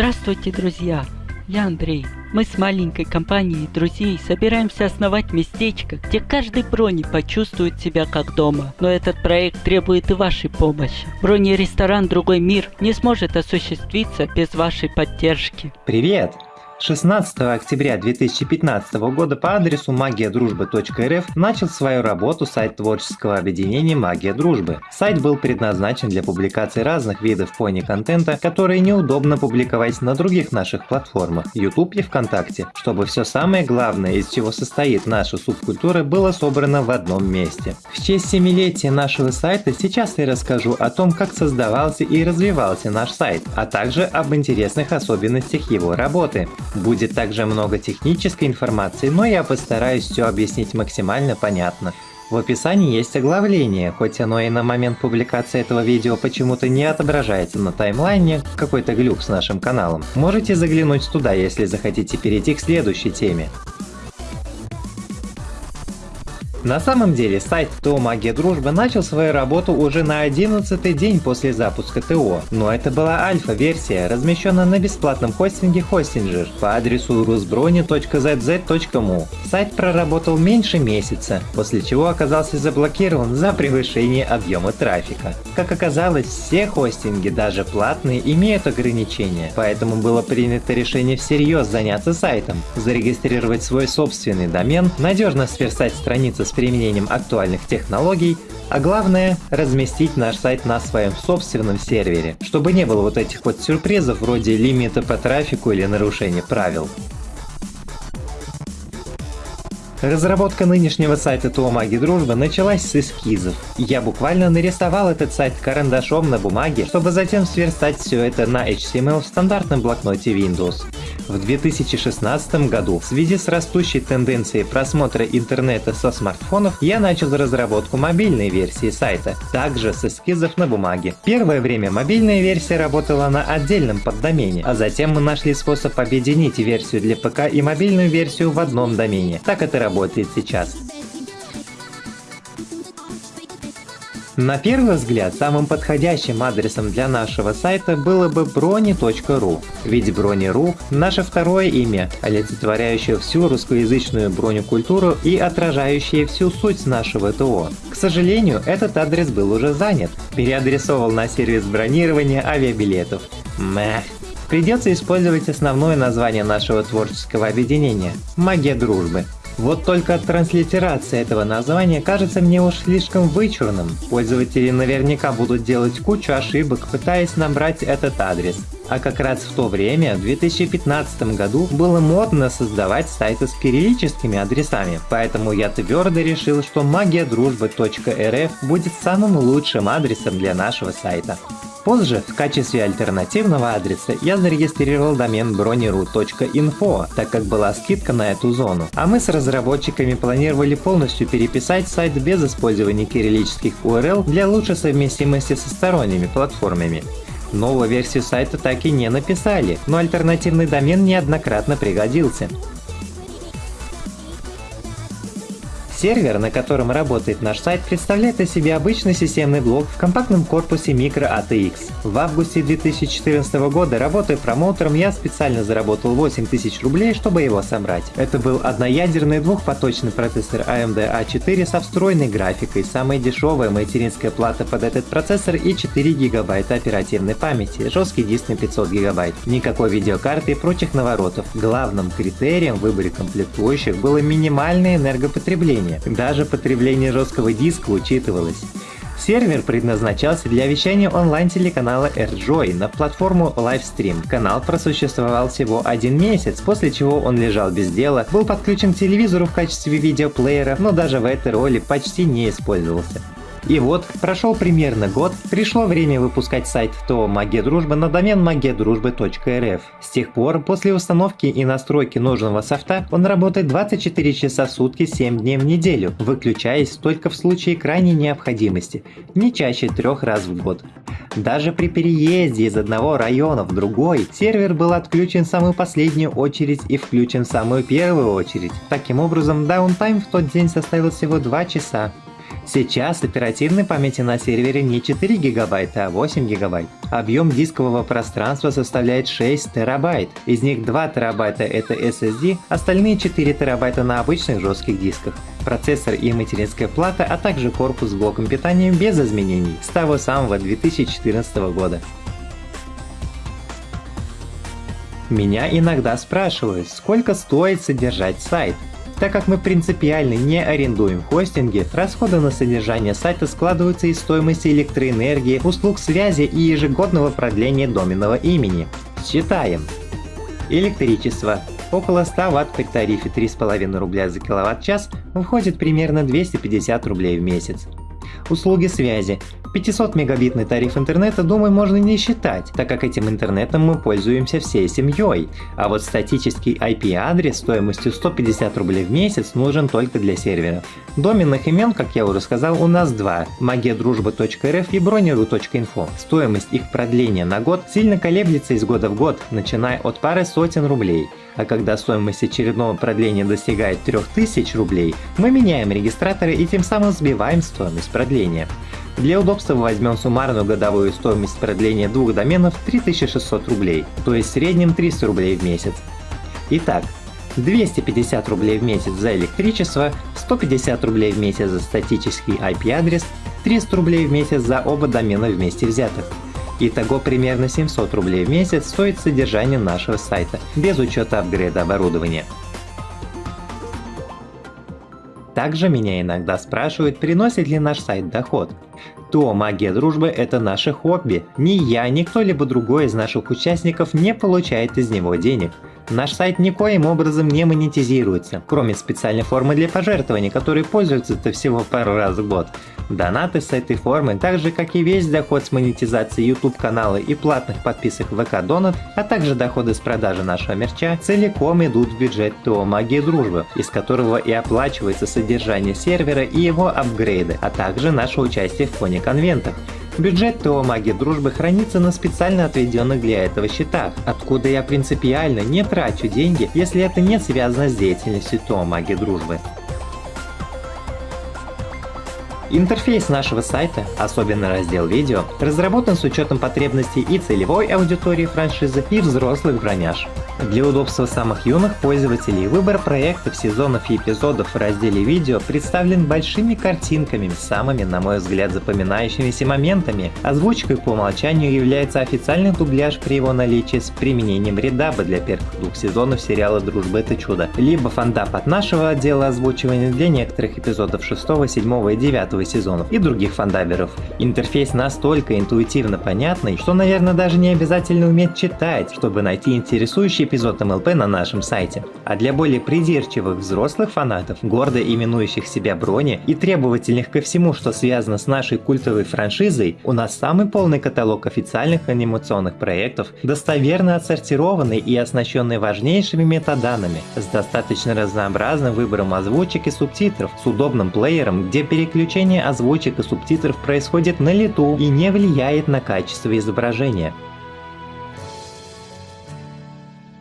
Здравствуйте, друзья! Я Андрей. Мы с маленькой компанией друзей собираемся основать местечко, где каждый брони почувствует себя как дома. Но этот проект требует и вашей помощи. Брони-ресторан «Другой мир» не сможет осуществиться без вашей поддержки. Привет! 16 октября 2015 года по адресу магиядружбы.рф начал свою работу сайт творческого объединения «Магия дружбы». Сайт был предназначен для публикации разных видов пони-контента, которые неудобно публиковать на других наших платформах YouTube и ВКонтакте, чтобы все самое главное, из чего состоит наша субкультура, было собрано в одном месте. В честь семилетия нашего сайта сейчас я расскажу о том, как создавался и развивался наш сайт, а также об интересных особенностях его работы. Будет также много технической информации, но я постараюсь все объяснить максимально понятно. В описании есть оглавление, хоть оно и на момент публикации этого видео почему-то не отображается на таймлайне, какой-то глюк с нашим каналом. Можете заглянуть туда, если захотите перейти к следующей теме. На самом деле сайт ТО Магия Дружбы начал свою работу уже на 11 день после запуска ТО, но это была альфа-версия, размещенная на бесплатном хостинге Hostinger по адресу rusbroni.zz.mu. Сайт проработал меньше месяца, после чего оказался заблокирован за превышение объема трафика. Как оказалось, все хостинги, даже платные, имеют ограничения, поэтому было принято решение всерьез заняться сайтом, зарегистрировать свой собственный домен, надежно сверстать страницы с применением актуальных технологий, а главное – разместить наш сайт на своем собственном сервере, чтобы не было вот этих вот сюрпризов вроде лимита по трафику или нарушения правил. Разработка нынешнего сайта ТО Маги Дружбы началась с эскизов. Я буквально нарисовал этот сайт карандашом на бумаге, чтобы затем сверстать все это на HTML в стандартном блокноте Windows. В 2016 году в связи с растущей тенденцией просмотра интернета со смартфонов я начал разработку мобильной версии сайта, также с эскизов на бумаге. Первое время мобильная версия работала на отдельном поддомене, а затем мы нашли способ объединить версию для ПК и мобильную версию в одном домене. Так это работает сейчас. На первый взгляд, самым подходящим адресом для нашего сайта было бы brony.ru, ведь Brony.ru – наше второе имя, олицетворяющее всю русскоязычную бронекультуру и отражающее всю суть нашего ТО. К сожалению, этот адрес был уже занят, переадресовал на сервис бронирования авиабилетов. Мэх. Придется использовать основное название нашего творческого объединения – «Магия дружбы». Вот только транслитерация этого названия кажется мне уж слишком вычурным. Пользователи наверняка будут делать кучу ошибок, пытаясь набрать этот адрес. А как раз в то время, в 2015 году, было модно создавать сайты с кириллическими адресами, поэтому я твердо решил, что магиядружбы.рф будет самым лучшим адресом для нашего сайта. Позже, в качестве альтернативного адреса, я зарегистрировал домен broniru.info, так как была скидка на эту зону. А мы с разработчиками планировали полностью переписать сайт без использования кириллических URL для лучшей совместимости со сторонними платформами. Новую версию сайта так и не написали, но альтернативный домен неоднократно пригодился. Сервер, на котором работает наш сайт, представляет из себя обычный системный блок в компактном корпусе Micro ATX. В августе 2014 года, работая промоутером, я специально заработал 8000 рублей, чтобы его собрать. Это был одноядерный двухпоточный процессор AMD A4 со встроенной графикой, самая дешевая материнская плата под этот процессор и 4 гигабайта оперативной памяти, жесткий диск на 500 гигабайт, никакой видеокарты и прочих наворотов. Главным критерием в выборе комплектующих было минимальное энергопотребление потребления. Даже потребление жесткого диска учитывалось. Сервер предназначался для вещания онлайн-телеканала AirJoy на платформу Livestream. Канал просуществовал всего один месяц, после чего он лежал без дела, был подключен к телевизору в качестве видеоплеера, но даже в этой роли почти не использовался. И вот, прошел примерно год, пришло время выпускать сайт ТО Магия Дружбы на домен magiaдружбы.рф. С тех пор, после установки и настройки нужного софта, он работает 24 часа в сутки 7 дней в неделю, выключаясь только в случае крайней необходимости, не чаще трех раз в год. Даже при переезде из одного района в другой, сервер был отключен в самую последнюю очередь и включен в самую первую очередь. Таким образом, даунтайм в тот день составил всего 2 часа. Сейчас оперативной памяти на сервере не 4 гигабайта, а 8 гигабайт. Объем дискового пространства составляет 6 терабайт. Из них 2 терабайта это SSD, остальные 4 терабайта на обычных жестких дисках. Процессор и материнская плата, а также корпус с блоком питания без изменений с того самого 2014 года. Меня иногда спрашивают, сколько стоит содержать сайт. Так как мы принципиально не арендуем хостинги, расходы на содержание сайта складываются из стоимости электроэнергии, услуг связи и ежегодного продления доменного имени. Считаем. Электричество. Около 100 Вт при тарифе 3,5 рубля за киловатт-час входит примерно 250 рублей в месяц. Услуги связи. 500 мегабитный тариф интернета, думаю, можно не считать, так как этим интернетом мы пользуемся всей семьей. А вот статический IP-адрес стоимостью 150 рублей в месяц нужен только для сервера. Доменных имен, как я уже сказал, у нас два – magiaдружба.рф и брониру.инфо. Стоимость их продления на год сильно колеблется из года в год, начиная от пары сотен рублей. А когда стоимость очередного продления достигает 3000 рублей, мы меняем регистраторы и тем самым сбиваем стоимость продления. Для удобства возьмем суммарную годовую стоимость продления двух доменов 3600 рублей, то есть в среднем 300 рублей в месяц. Итак, 250 рублей в месяц за электричество, 150 рублей в месяц за статический IP-адрес, 300 рублей в месяц за оба домена вместе взятых. Итого примерно 700 рублей в месяц стоит содержание нашего сайта, без учета апгрейда оборудования. Также меня иногда спрашивают, приносит ли наш сайт доход. То магия дружбы это наше хобби. Ни я, ни кто-либо другой из наших участников не получает из него денег. Наш сайт никоим образом не монетизируется, кроме специальной формы для пожертвований, которой пользуются-то всего пару раз в год. Донаты с этой формы, так же как и весь доход с монетизации YouTube канала и платных подписок ВК Донат, а также доходы с продажи нашего мерча, целиком идут в бюджет ТО Магии Дружбы, из которого и оплачивается содержание сервера и его апгрейды, а также наше участие в фоне конвентах. Бюджет ТО Магии Дружбы хранится на специально отведенных для этого счетах, откуда я принципиально не трачу деньги, если это не связано с деятельностью ТО Магии Дружбы. Интерфейс нашего сайта, особенно раздел видео, разработан с учетом потребностей и целевой аудитории франшизы, и взрослых броняж. Для удобства самых юных пользователей выбор проектов, сезонов и эпизодов в разделе видео представлен большими картинками с самыми, на мой взгляд, запоминающимися моментами. Озвучкой по умолчанию является официальный дубляж при его наличии с применением редаба для первых двух сезонов сериала «Дружба это чудо», либо фандап от нашего отдела озвучивания для некоторых эпизодов 6, 7 и 9 первого сезонов и других фандаберов. Интерфейс настолько интуитивно понятный, что, наверное, даже не обязательно уметь читать, чтобы найти интересующий эпизод МЛП на нашем сайте. А для более придирчивых взрослых фанатов, гордо именующих себя Брони и требовательных ко всему, что связано с нашей культовой франшизой, у нас самый полный каталог официальных анимационных проектов, достоверно отсортированный и оснащенный важнейшими метаданными, с достаточно разнообразным выбором озвучек и субтитров, с удобным плеером, где переключение озвучек и субтитров происходит на лету и не влияет на качество изображения.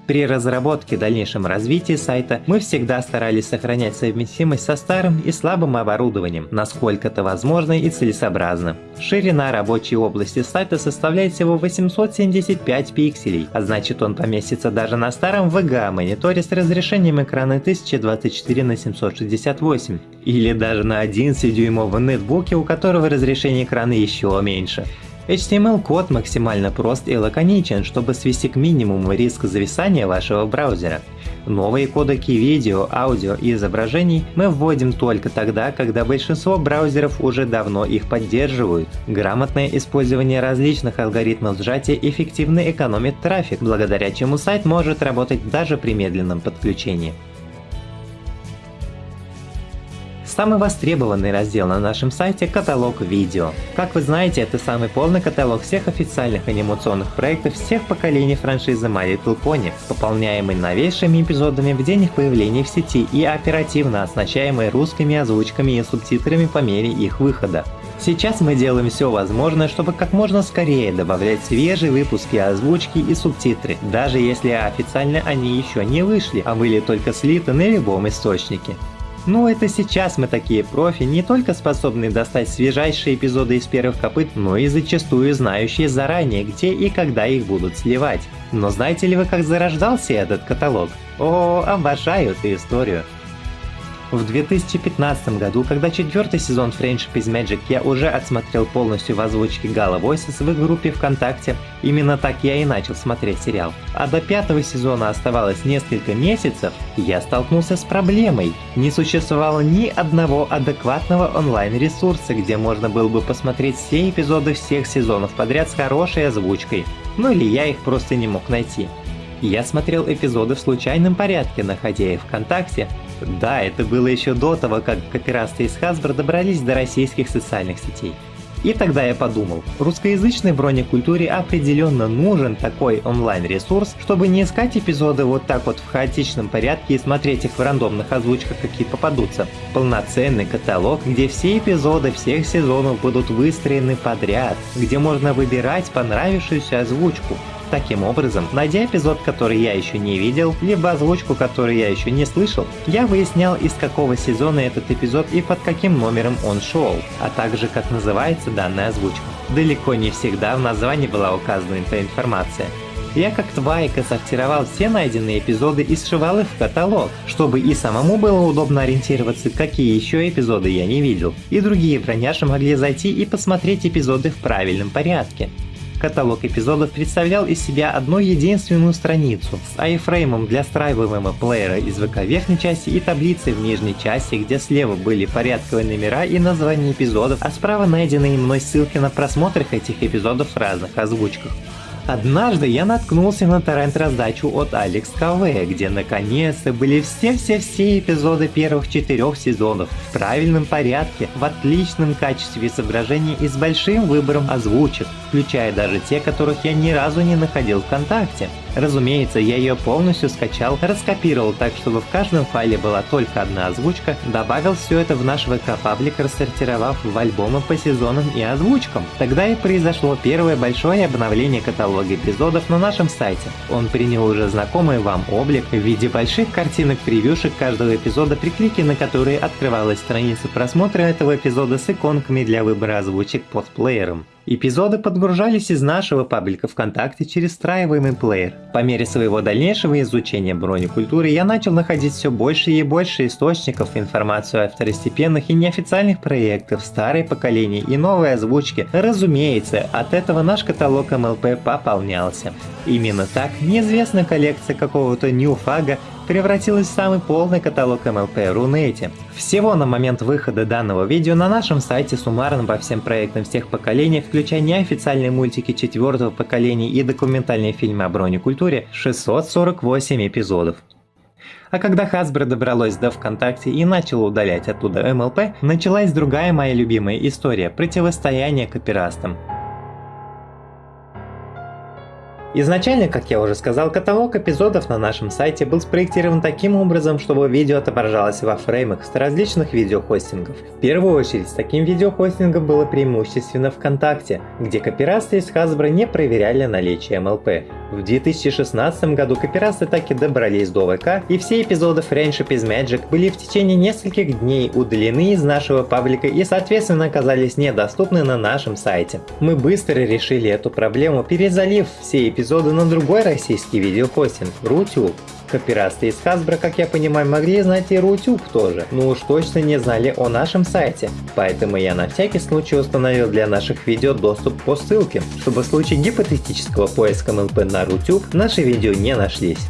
При разработке и дальнейшем развитии сайта мы всегда старались сохранять совместимость со старым и слабым оборудованием, насколько это возможно и целесообразно. Ширина рабочей области сайта составляет всего 875 пикселей, а значит он поместится даже на старом VGA мониторе с разрешением экрана 1024 на 768 или даже на 11-дюймовом нетбуке, у которого разрешение экрана еще меньше. HTML-код максимально прост и лаконичен, чтобы свести к минимуму риск зависания вашего браузера. Новые кодеки видео, аудио и изображений мы вводим только тогда, когда большинство браузеров уже давно их поддерживают. Грамотное использование различных алгоритмов сжатия эффективно экономит трафик, благодаря чему сайт может работать даже при медленном подключении. Самый востребованный раздел на нашем сайте – каталог видео. Как вы знаете, это самый полный каталог всех официальных анимационных проектов всех поколений франшизы My Little Pony, пополняемый новейшими эпизодами в день их появления в сети и оперативно оснащаемый русскими озвучками и субтитрами по мере их выхода. Сейчас мы делаем все возможное, чтобы как можно скорее добавлять свежие выпуски озвучки и субтитры, даже если официально они еще не вышли, а были только слиты на любом источнике. Ну это сейчас мы такие профи, не только способные достать свежайшие эпизоды из первых копыт, но и зачастую знающие заранее, где и когда их будут сливать. Но знаете ли вы, как зарождался этот каталог? О, обожаю эту историю. В 2015 году, когда четвертый сезон Friendship is Magic я уже отсмотрел полностью в озвучке Gala Voices в их группе ВКонтакте, именно так я и начал смотреть сериал. А до пятого сезона оставалось несколько месяцев, я столкнулся с проблемой. Не существовало ни одного адекватного онлайн-ресурса, где можно было бы посмотреть все эпизоды всех сезонов подряд с хорошей озвучкой. Ну или я их просто не мог найти. Я смотрел эпизоды в случайном порядке, находя их ВКонтакте. Да, это было еще до того, как копирасты из Hasbro добрались до российских социальных сетей. И тогда я подумал, русскоязычной бронекультуре определенно нужен такой онлайн-ресурс, чтобы не искать эпизоды вот так вот в хаотичном порядке и смотреть их в рандомных озвучках, какие попадутся. Полноценный каталог, где все эпизоды всех сезонов будут выстроены подряд, где можно выбирать понравившуюся озвучку. Таким образом, найдя эпизод, который я еще не видел, либо озвучку, которую я еще не слышал, я выяснял из какого сезона этот эпизод и под каким номером он шел, а также как называется данная озвучка. Далеко не всегда в названии была указана эта информация. Я как твайка сортировал все найденные эпизоды и сшивал их в каталог, чтобы и самому было удобно ориентироваться, какие еще эпизоды я не видел, и другие броняши могли зайти и посмотреть эпизоды в правильном порядке. Каталог эпизодов представлял из себя одну единственную страницу с айфреймом для встраиваемого плеера из ВК верхней части и таблицей в нижней части, где слева были порядковые номера и названия эпизодов, а справа найденные мной ссылки на просмотр этих эпизодов в разных озвучках. Однажды я наткнулся на торрент-раздачу от Алекс КВ, где наконец-то были все-все-все эпизоды первых четырех сезонов в правильном порядке, в отличном качестве изображения и с большим выбором озвучек, включая даже те, которых я ни разу не находил ВКонтакте. Разумеется, я ее полностью скачал, раскопировал так, чтобы в каждом файле была только одна озвучка, добавил все это в наш ВК-паблик, рассортировав в альбомы по сезонам и озвучкам. Тогда и произошло первое большое обновление каталога эпизодов на нашем сайте. Он принял уже знакомый вам облик в виде больших картинок превьюшек каждого эпизода, при клике на которые открывалась страница просмотра этого эпизода с иконками для выбора озвучек под плеером. Эпизоды подгружались из нашего паблика ВКонтакте через встраиваемый плеер. По мере своего дальнейшего изучения бронекультуры я начал находить все больше и больше источников информацию о второстепенных и неофициальных проектах, старой поколения и новой озвучки. Разумеется, от этого наш каталог МЛП пополнялся. Именно так неизвестная коллекция какого-то ньюфага превратилась в самый полный каталог МЛП Рунете. Всего на момент выхода данного видео на нашем сайте суммарно по всем проектам всех поколений, включая неофициальные мультики четвертого поколения и документальные фильмы о бронекультуре, 648 эпизодов. А когда Hasbro добралось до ВКонтакте и начало удалять оттуда МЛП, началась другая моя любимая история – противостояние копирастам. Изначально, как я уже сказал, каталог эпизодов на нашем сайте был спроектирован таким образом, чтобы видео отображалось во фреймах с различных видеохостингов. В первую очередь, с таким видеохостингом было преимущественно ВКонтакте, где копирасты из Hasbro не проверяли наличие MLP. В 2016 году копирасты таки добрались до ВК, и все эпизоды Friendship is Magic были в течение нескольких дней удалены из нашего паблика и соответственно оказались недоступны на нашем сайте. Мы быстро решили эту проблему, перезалив все эпизоды эпизода на другой российский видеохостинг – Рутюб. Копирасты из Hasbro, как я понимаю, могли знать и Рутюб тоже, но уж точно не знали о нашем сайте. Поэтому я на всякий случай установил для наших видео доступ по ссылке, чтобы в случае гипотетического поиска МЛП на Рутюб наши видео не нашлись.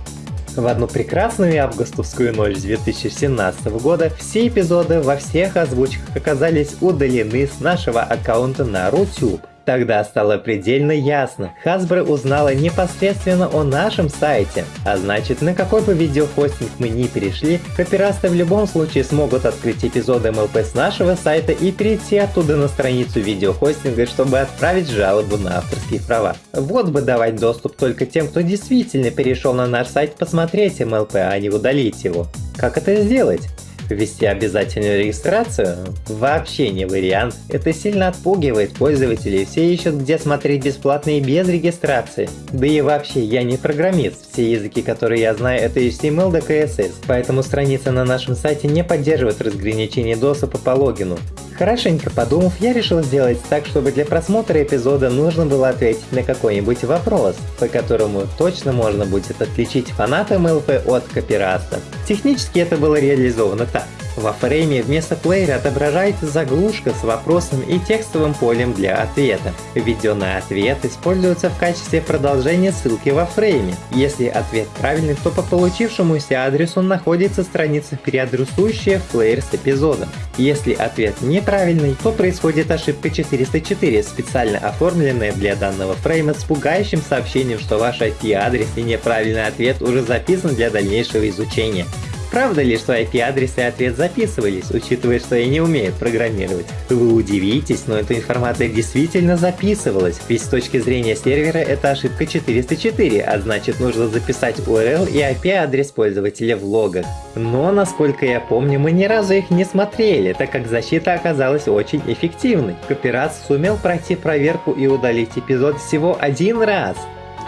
В одну прекрасную августовскую ночь 2017 года все эпизоды во всех озвучках оказались удалены с нашего аккаунта на Рутюб. Тогда стало предельно ясно, Hasbro узнала непосредственно о нашем сайте, а значит на какой бы видеохостинг мы ни перешли, копирасты в любом случае смогут открыть эпизоды MLP с нашего сайта и перейти оттуда на страницу видеохостинга, чтобы отправить жалобу на авторские права. Вот бы давать доступ только тем, кто действительно перешел на наш сайт посмотреть MLP, а не удалить его. Как это сделать? Ввести обязательную регистрацию? Вообще не вариант. Это сильно отпугивает пользователей, все ищут где смотреть бесплатно и без регистрации. Да и вообще, я не программист, все языки, которые я знаю, это HTML да CSS, поэтому страница на нашем сайте не поддерживает разграничение доступа по логину. Хорошенько подумав, я решил сделать так, чтобы для просмотра эпизода нужно было ответить на какой-нибудь вопрос, по которому точно можно будет отличить фаната МЛП от копираста. Технически это было реализовано так. Во фрейме вместо плеера отображается заглушка с вопросом и текстовым полем для ответа. Введенный ответ используется в качестве продолжения ссылки во фрейме. Если ответ правильный, то по получившемуся адресу находится страница, переадресующая в плеер с эпизодом. Если ответ неправильный, то происходит ошибка 404, специально оформленная для данного фрейма с пугающим сообщением, что ваш IP-адрес и неправильный ответ уже записан для дальнейшего изучения. Правда ли, что IP-адрес и ответ записывались, учитывая, что я не умею программировать? Вы удивитесь, но эта информация действительно записывалась, ведь с точки зрения сервера это ошибка 404, а значит нужно записать URL и IP-адрес пользователя в логах. Но, насколько я помню, мы ни разу их не смотрели, так как защита оказалась очень эффективной. Копирас сумел пройти проверку и удалить эпизод всего один раз.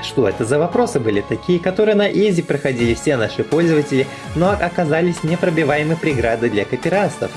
Что это за вопросы были такие, которые на изи проходили все наши пользователи, но оказались непробиваемой преградой для копирастов?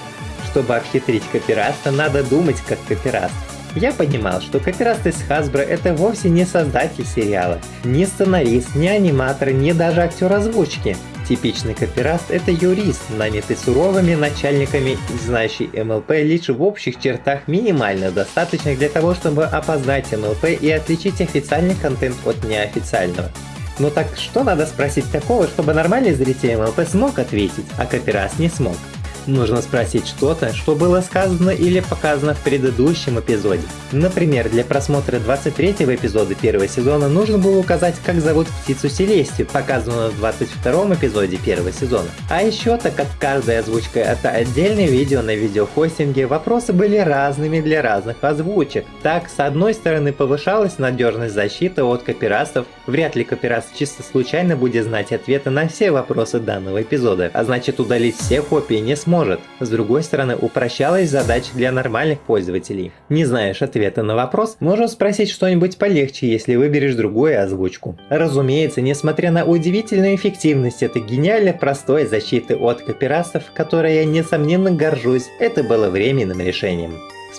Чтобы обхитрить копираста, надо думать как копираст. Я понимал, что копираст из Hasbro это вовсе не создатель сериала, не сценарист, не аниматор, не даже актер озвучки. Типичный копираст – это юрист, нанятый суровыми начальниками знающий МЛП лишь в общих чертах минимально достаточных для того, чтобы опознать МЛП и отличить официальный контент от неофициального. Но так что надо спросить такого, чтобы нормальный зритель МЛП смог ответить, а копираст не смог? Нужно спросить что-то, что было сказано или показано в предыдущем эпизоде. Например, для просмотра 23 эпизода первого сезона нужно было указать, как зовут птицу Селестию, показанную в 22 эпизоде первого сезона. А еще, так как каждая озвучка это отдельное видео на видеохостинге, вопросы были разными для разных озвучек. Так, с одной стороны повышалась надежность защиты от копирастов, вряд ли копираст чисто случайно будет знать ответы на все вопросы данного эпизода, а значит удалить все копии не сможет может. С другой стороны, упрощалась задача для нормальных пользователей. Не знаешь ответа на вопрос, можешь спросить что-нибудь полегче, если выберешь другую озвучку. Разумеется, несмотря на удивительную эффективность этой гениально простой защиты от копирастов, которой я несомненно горжусь, это было временным решением.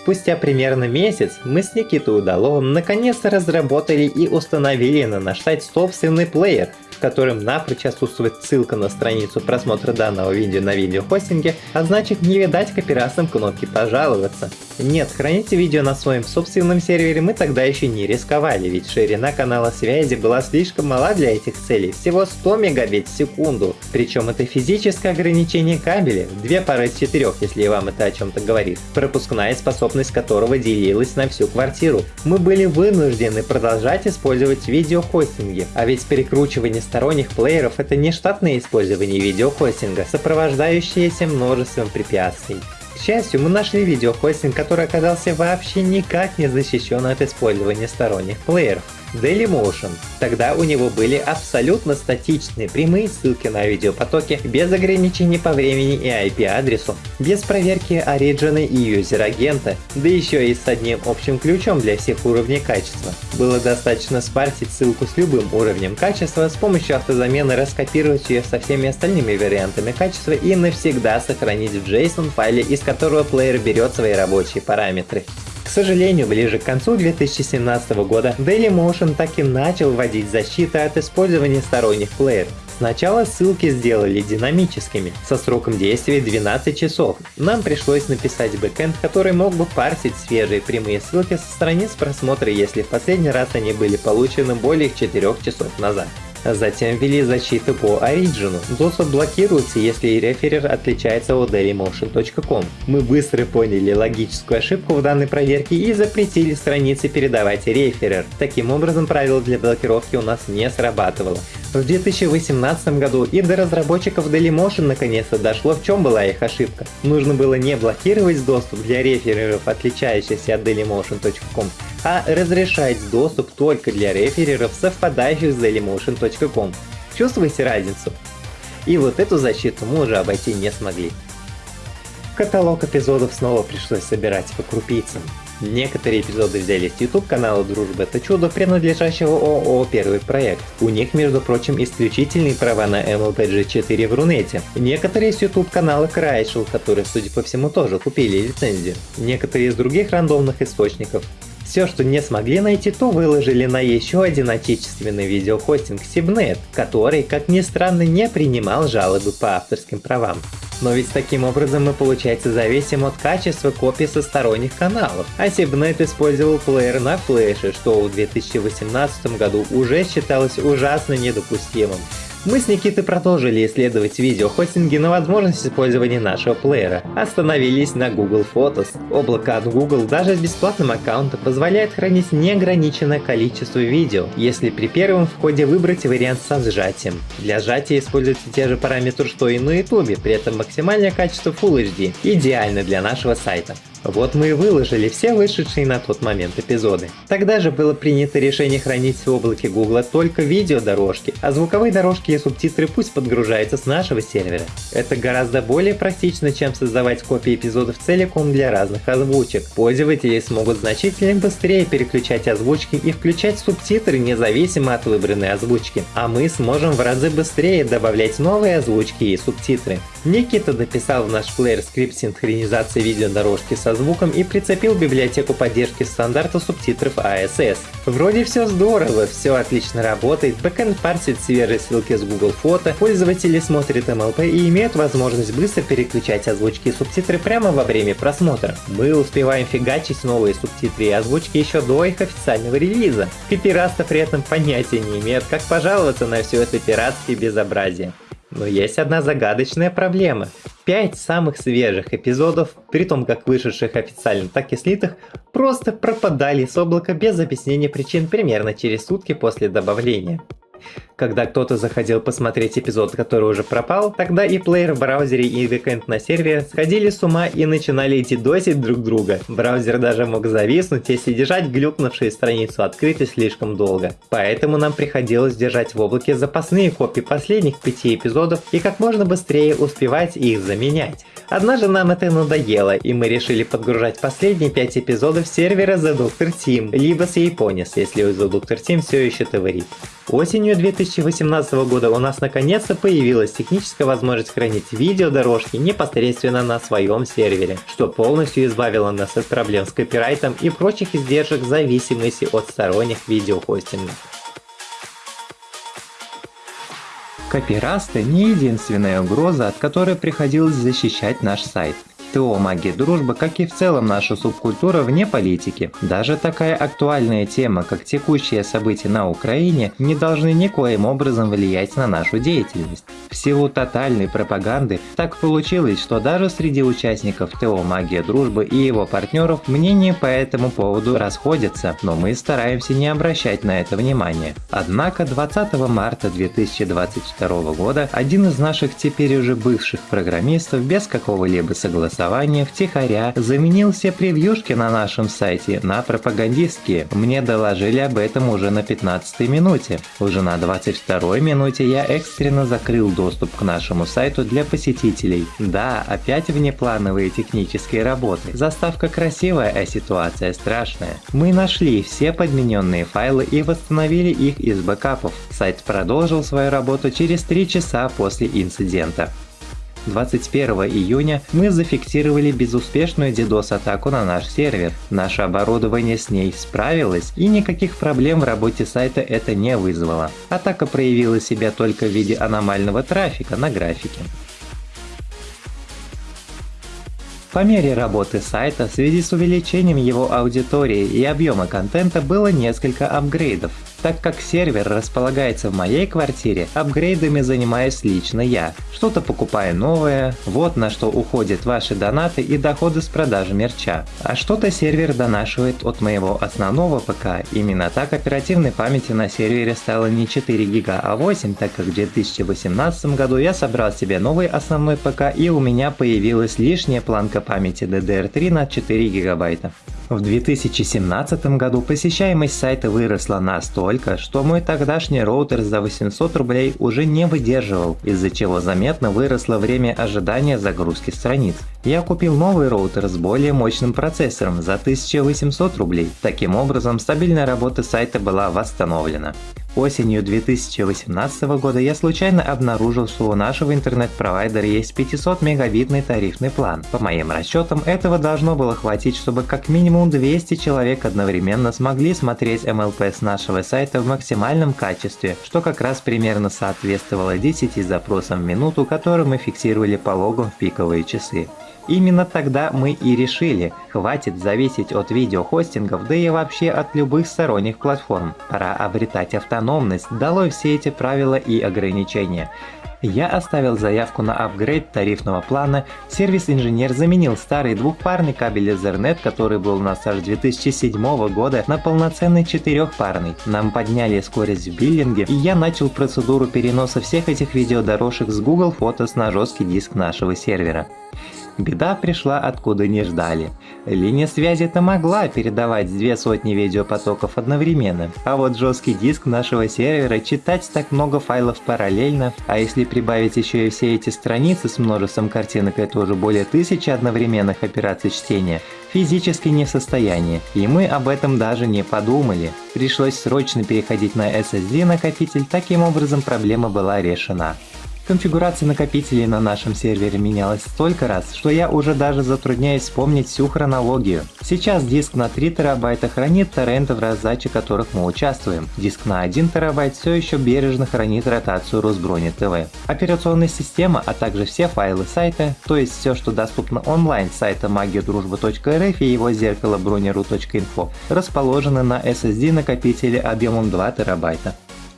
Спустя примерно месяц мы с Никитой Удаловым наконец-то разработали и установили на наш сайт собственный плеер, в котором напрочь отсутствует ссылка на страницу просмотра данного видео на видеохостинге, а значит не видать копирастам кнопки «Пожаловаться». Нет, храните видео на своем собственном сервере мы тогда еще не рисковали, ведь ширина канала связи была слишком мала для этих целей, всего 100 мегабит в секунду. Причем это физическое ограничение кабеля, две пары из четырех, если вам это о чем-то говорит, пропускная способность которого делилась на всю квартиру. Мы были вынуждены продолжать использовать видеохостинги, а ведь перекручивание сторонних плееров это не штатное использование видеохостинга, сопровождающееся множеством препятствий. К счастью, мы нашли видеохостинг, который оказался вообще никак не защищен от использования сторонних плееров. Dailymotion. Тогда у него были абсолютно статичные прямые ссылки на видеопотоки, без ограничений по времени и IP-адресу, без проверки оригина и юзер-агента, да еще и с одним общим ключом для всех уровней качества. Было достаточно спарсить ссылку с любым уровнем качества, с помощью автозамены раскопировать ее со всеми остальными вариантами качества и навсегда сохранить в JSON файле, из которого плеер берет свои рабочие параметры. К сожалению, ближе к концу 2017 года Dailymotion так и начал вводить защиту от использования сторонних плееров. Сначала ссылки сделали динамическими, со сроком действия 12 часов. Нам пришлось написать бэкэнд, который мог бы парсить свежие прямые ссылки со страниц просмотра, если в последний раз они были получены более 4 часов назад. Затем ввели защиту по Origin. Доступ блокируется, если реферер отличается от dailymotion.com. Мы быстро поняли логическую ошибку в данной проверке и запретили странице передавать реферер. Таким образом, правило для блокировки у нас не срабатывало. В 2018 году и до разработчиков Dailymotion наконец-то дошло, в чем была их ошибка. Нужно было не блокировать доступ для рефереров, отличающихся от dailymotion.com, а разрешать доступ только для рефереров, совпадающих с dailymotion.com. Чувствуете разницу? И вот эту защиту мы уже обойти не смогли. Каталог эпизодов снова пришлось собирать по крупицам. Некоторые эпизоды взяли с YouTube канала Дружба это чудо, принадлежащего ООО Первый проект. У них, между прочим, исключительные права на MLPG4 в Рунете. Некоторые с YouTube канала Крайшел, которые, судя по всему, тоже купили лицензию. Некоторые из других рандомных источников. Все, что не смогли найти, то выложили на еще один отечественный видеохостинг Sibnet, который, как ни странно, не принимал жалобы по авторским правам. Но ведь таким образом мы получается зависим от качества копий со сторонних каналов. А Sibnet использовал плеер на флеше, что в 2018 году уже считалось ужасно недопустимым. Мы с Никитой продолжили исследовать видеохостинги на возможность использования нашего плеера. Остановились на Google Photos. Облако от Google даже с бесплатным аккаунтом позволяет хранить неограниченное количество видео, если при первом входе выбрать вариант со сжатием. Для сжатия используются те же параметры, что и на YouTube, при этом максимальное качество Full HD, идеально для нашего сайта. Вот мы и выложили все вышедшие на тот момент эпизоды. Тогда же было принято решение хранить в облаке Google только видеодорожки, а звуковые дорожки и субтитры пусть подгружаются с нашего сервера. Это гораздо более практично, чем создавать копии эпизодов целиком для разных озвучек. Пользователи смогут значительно быстрее переключать озвучки и включать субтитры независимо от выбранной озвучки, а мы сможем в разы быстрее добавлять новые озвучки и субтитры. Никита дописал в наш плеер скрипт синхронизации видеодорожки со звуком и прицепил библиотеку поддержки стандарта субтитров ASS. Вроде все здорово, все отлично работает, бэкэнд парсит свежие ссылки с Google Фото, пользователи смотрят MLP и имеют возможность быстро переключать озвучки и субтитры прямо во время просмотра. Мы успеваем фигачить новые субтитры и озвучки еще до их официального релиза. Копирасты при этом понятия не имеют, как пожаловаться на все это пиратское безобразие. Но есть одна загадочная проблема. Пять самых свежих эпизодов, при том как вышедших официально, так и слитых, просто пропадали с облака без объяснения причин примерно через сутки после добавления. Когда кто-то заходил посмотреть эпизод, который уже пропал, тогда и плеер в браузере и бэкэнд на сервере сходили с ума и начинали досить друг друга. Браузер даже мог зависнуть, если держать глюкнувшую страницу открытой слишком долго. Поэтому нам приходилось держать в облаке запасные копии последних пяти эпизодов и как можно быстрее успевать их заменять. Однажды нам это надоело, и мы решили подгружать последние пять эпизодов сервера The Doctor Team, либо с Японис, если The Doctor Team все еще творит. Осенью 2018 года у нас наконец-то появилась техническая возможность хранить видеодорожки непосредственно на своем сервере, что полностью избавило нас от проблем с копирайтом и прочих издержек зависимости от сторонних видеохостингов. Копирасты не единственная угроза, от которой приходилось защищать наш сайт. ТО «Магия дружбы», как и в целом наша субкультура вне политики. Даже такая актуальная тема, как текущие события на Украине, не должны никоим образом влиять на нашу деятельность. В силу тотальной пропаганды так получилось, что даже среди участников ТО «Магия дружбы» и его партнеров мнения по этому поводу расходятся, но мы стараемся не обращать на это внимания. Однако 20 марта 2022 года один из наших теперь уже бывших программистов без какого-либо согласования голосования втихаря заменил все превьюшки на нашем сайте на пропагандистские. Мне доложили об этом уже на 15 минуте. Уже на 22 минуте я экстренно закрыл доступ к нашему сайту для посетителей. Да, опять внеплановые технические работы. Заставка красивая, а ситуация страшная. Мы нашли все подмененные файлы и восстановили их из бэкапов. Сайт продолжил свою работу через 3 часа после инцидента. 21 июня мы зафиксировали безуспешную DDoS-атаку на наш сервер. Наше оборудование с ней справилось, и никаких проблем в работе сайта это не вызвало. Атака проявила себя только в виде аномального трафика на графике. По мере работы сайта в связи с увеличением его аудитории и объема контента было несколько апгрейдов. Так как сервер располагается в моей квартире, апгрейдами занимаюсь лично я. Что-то покупаю новое, вот на что уходят ваши донаты и доходы с продажи мерча. А что-то сервер донашивает от моего основного ПК. Именно так оперативной памяти на сервере стало не 4 гига, а 8, так как в 2018 году я собрал себе новый основной ПК и у меня появилась лишняя планка памяти DDR3 на 4 гигабайта. В 2017 году посещаемость сайта выросла настолько, что мой тогдашний роутер за 800 рублей уже не выдерживал, из-за чего заметно выросло время ожидания загрузки страниц. Я купил новый роутер с более мощным процессором за 1800 рублей. Таким образом, стабильная работа сайта была восстановлена. Осенью 2018 года я случайно обнаружил, что у нашего интернет-провайдера есть 500 мегабитный тарифный план. По моим расчетам, этого должно было хватить, чтобы как минимум 200 человек одновременно смогли смотреть MLP с нашего сайта в максимальном качестве, что как раз примерно соответствовало 10 запросам в минуту, которые мы фиксировали по логам в пиковые часы. Именно тогда мы и решили, хватит зависеть от видеохостингов, да и вообще от любых сторонних платформ. Пора обретать автономность, долой все эти правила и ограничения. Я оставил заявку на апгрейд тарифного плана, сервис-инженер заменил старый двухпарный кабель Ethernet, который был у нас аж 2007 года, на полноценный четырехпарный. Нам подняли скорость в биллинге, и я начал процедуру переноса всех этих видеодорожек с Google Photos на жесткий диск нашего сервера. Беда пришла откуда не ждали. Линия связи-то могла передавать две сотни видеопотоков одновременно, а вот жесткий диск нашего сервера читать так много файлов параллельно, а если прибавить еще и все эти страницы с множеством картинок, это уже более тысячи одновременных операций чтения, физически не в состоянии, и мы об этом даже не подумали. Пришлось срочно переходить на SSD накопитель, таким образом проблема была решена. Конфигурация накопителей на нашем сервере менялась столько раз, что я уже даже затрудняюсь вспомнить всю хронологию. Сейчас диск на 3 терабайта хранит торренты, в раздаче которых мы участвуем. Диск на 1 терабайт все еще бережно хранит ротацию Росброни ТВ. Операционная система, а также все файлы сайта, то есть все, что доступно онлайн с сайта магиадружба.рф и его зеркало бронеру.инфо, расположены на SSD накопителе объемом 2 терабайта.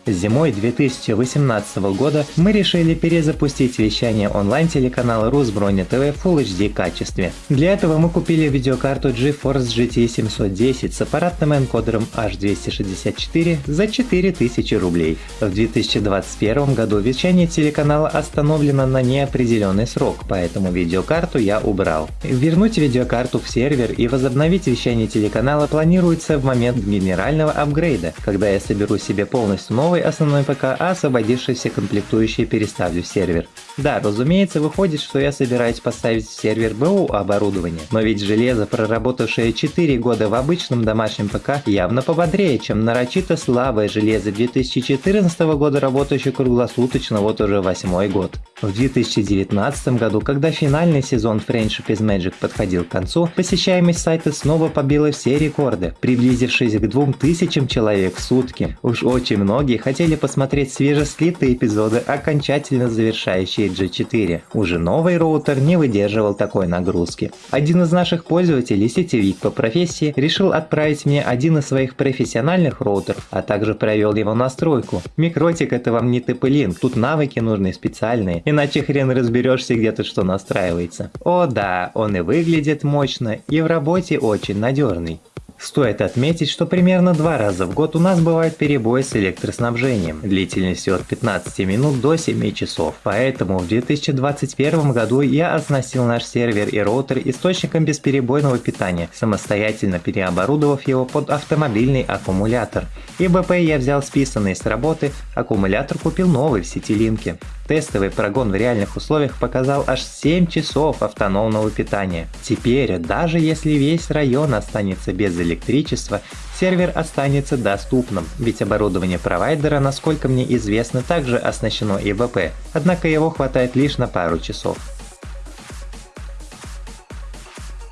Зимой 2018 года мы решили перезапустить вещание онлайн-телеканала Русброня ТВ в Full HD качестве. Для этого мы купили видеокарту GeForce GT 710 с аппаратным энкодером H264 за 4000 рублей. В 2021 году вещание телеканала остановлено на неопределенный срок, поэтому видеокарту я убрал. Вернуть видеокарту в сервер и возобновить вещание телеканала планируется в момент генерального апгрейда, когда я соберу себе полностью новый новый основной ПК, а освободившиеся комплектующие переставлю в сервер. Да, разумеется, выходит, что я собираюсь поставить в сервер БУ оборудование, но ведь железо, проработавшее 4 года в обычном домашнем ПК, явно пободрее, чем нарочито слабое железо 2014 года, работающее круглосуточно вот уже восьмой год. В 2019 году, когда финальный сезон Friendship is Magic подходил к концу, посещаемость сайта снова побила все рекорды, приблизившись к 2000 человек в сутки. Уж очень многие хотели посмотреть свежеслитые эпизоды, окончательно завершающие G4. Уже новый роутер не выдерживал такой нагрузки. Один из наших пользователей, сетевик по профессии, решил отправить мне один из своих профессиональных роутеров, а также провел его настройку. Микротик это вам не TP-Link, тут навыки нужны специальные, иначе хрен разберешься где тут что настраивается. О да, он и выглядит мощно, и в работе очень надежный. Стоит отметить, что примерно два раза в год у нас бывает перебой с электроснабжением, длительностью от 15 минут до 7 часов. Поэтому в 2021 году я оснастил наш сервер и роутер источником бесперебойного питания, самостоятельно переоборудовав его под автомобильный аккумулятор. И БП я взял списанный с работы, аккумулятор купил новый в сетилинке. Тестовый прогон в реальных условиях показал аж 7 часов автономного питания. Теперь, даже если весь район останется без электричества, сервер останется доступным, ведь оборудование провайдера, насколько мне известно, также оснащено ИВП, однако его хватает лишь на пару часов.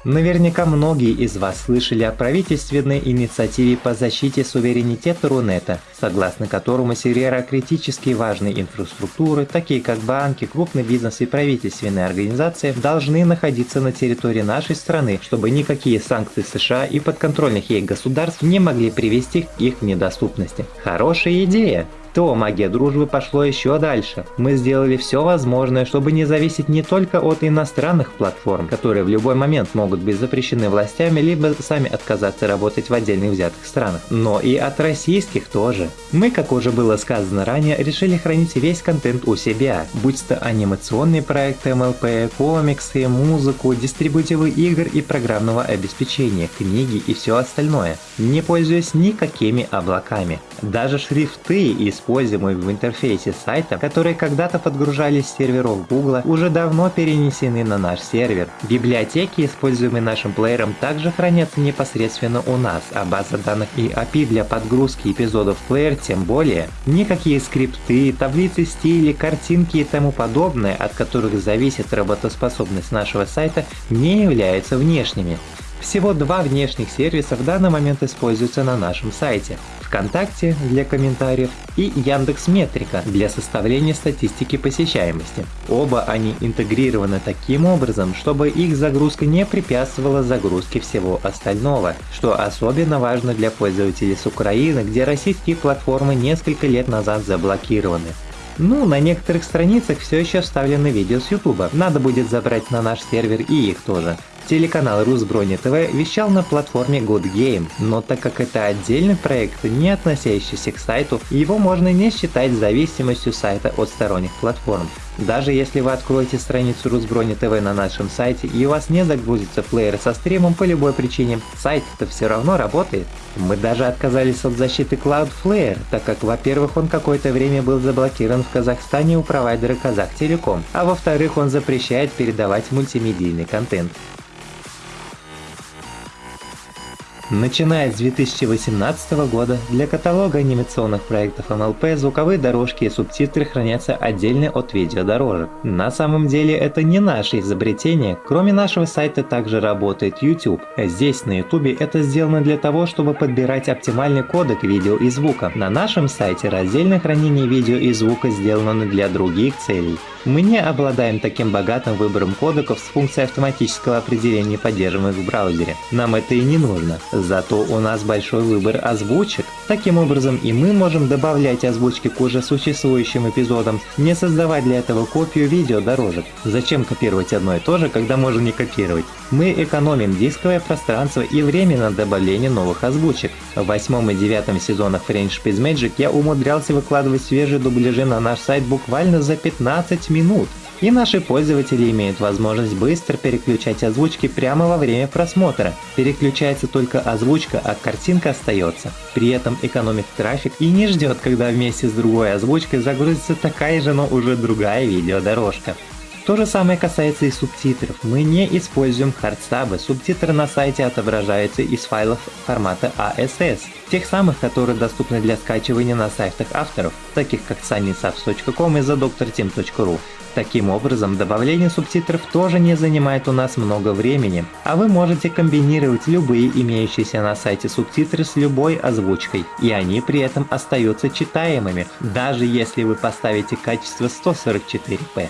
Наверняка многие из вас слышали о правительственной инициативе по защите суверенитета Рунета, согласно которому сервера критически важной инфраструктуры, такие как банки, крупный бизнес и правительственные организации, должны находиться на территории нашей страны, чтобы никакие санкции США и подконтрольных ей государств не могли привести к их недоступности. Хорошая идея! То магия дружбы пошло еще дальше. Мы сделали все возможное, чтобы не зависеть не только от иностранных платформ, которые в любой момент могут быть запрещены властями, либо сами отказаться работать в отдельных взятых странах, но и от российских тоже. Мы, как уже было сказано ранее, решили хранить весь контент у себя, будь то анимационные проекты МЛП, комиксы, музыку, дистрибутивы игр и программного обеспечения, книги и все остальное, не пользуясь никакими облаками. Даже шрифты из используемые в интерфейсе сайта, которые когда-то подгружались с серверов Google, уже давно перенесены на наш сервер. Библиотеки, используемые нашим плеером, также хранятся непосредственно у нас, а база данных и API для подгрузки эпизодов в плеер тем более. Никакие скрипты, таблицы стилей, картинки и тому подобное, от которых зависит работоспособность нашего сайта, не являются внешними. Всего два внешних сервиса в данный момент используются на нашем сайте. ВКонтакте для комментариев и Яндекс Метрика для составления статистики посещаемости. Оба они интегрированы таким образом, чтобы их загрузка не препятствовала загрузке всего остального, что особенно важно для пользователей с Украины, где российские платформы несколько лет назад заблокированы. Ну, на некоторых страницах все еще вставлены видео с YouTube. Надо будет забрать на наш сервер и их тоже. Телеканал Русброни ТВ вещал на платформе Good Game, но так как это отдельный проект, не относящийся к сайту, его можно не считать зависимостью сайта от сторонних платформ. Даже если вы откроете страницу Русброни ТВ на нашем сайте и у вас не загрузится плеер со стримом по любой причине, сайт-то все равно работает. Мы даже отказались от защиты Cloudflare, так как, во-первых, он какое-то время был заблокирован в Казахстане у провайдера Казахтелеком, а во-вторых, он запрещает передавать мультимедийный контент. Начиная с 2018 года для каталога анимационных проектов MLP звуковые дорожки и субтитры хранятся отдельно от видеодорожек. На самом деле это не наше изобретение, кроме нашего сайта также работает YouTube. Здесь на YouTube это сделано для того, чтобы подбирать оптимальный кодек видео и звука. На нашем сайте раздельное хранение видео и звука сделано для других целей. Мы не обладаем таким богатым выбором кодеков с функцией автоматического определения поддерживаемых в браузере. Нам это и не нужно. Зато у нас большой выбор озвучек. Таким образом и мы можем добавлять озвучки к уже существующим эпизодам, не создавать для этого копию видеодорожек. Зачем копировать одно и то же, когда можно не копировать? Мы экономим дисковое пространство и время на добавление новых озвучек. В восьмом и девятом сезонах French Space Magic я умудрялся выкладывать свежие дубляжи на наш сайт буквально за 15 минут. И наши пользователи имеют возможность быстро переключать озвучки прямо во время просмотра. Переключается только озвучка, а картинка остается. При этом экономит трафик и не ждет, когда вместе с другой озвучкой загрузится такая же, но уже другая видеодорожка. То же самое касается и субтитров. Мы не используем хардстабы, субтитры на сайте отображаются из файлов формата ASS, тех самых, которые доступны для скачивания на сайтах авторов, таких как sunnysubs.com и thedoctorteam.ru. Таким образом, добавление субтитров тоже не занимает у нас много времени, а вы можете комбинировать любые имеющиеся на сайте субтитры с любой озвучкой, и они при этом остаются читаемыми, даже если вы поставите качество 144p.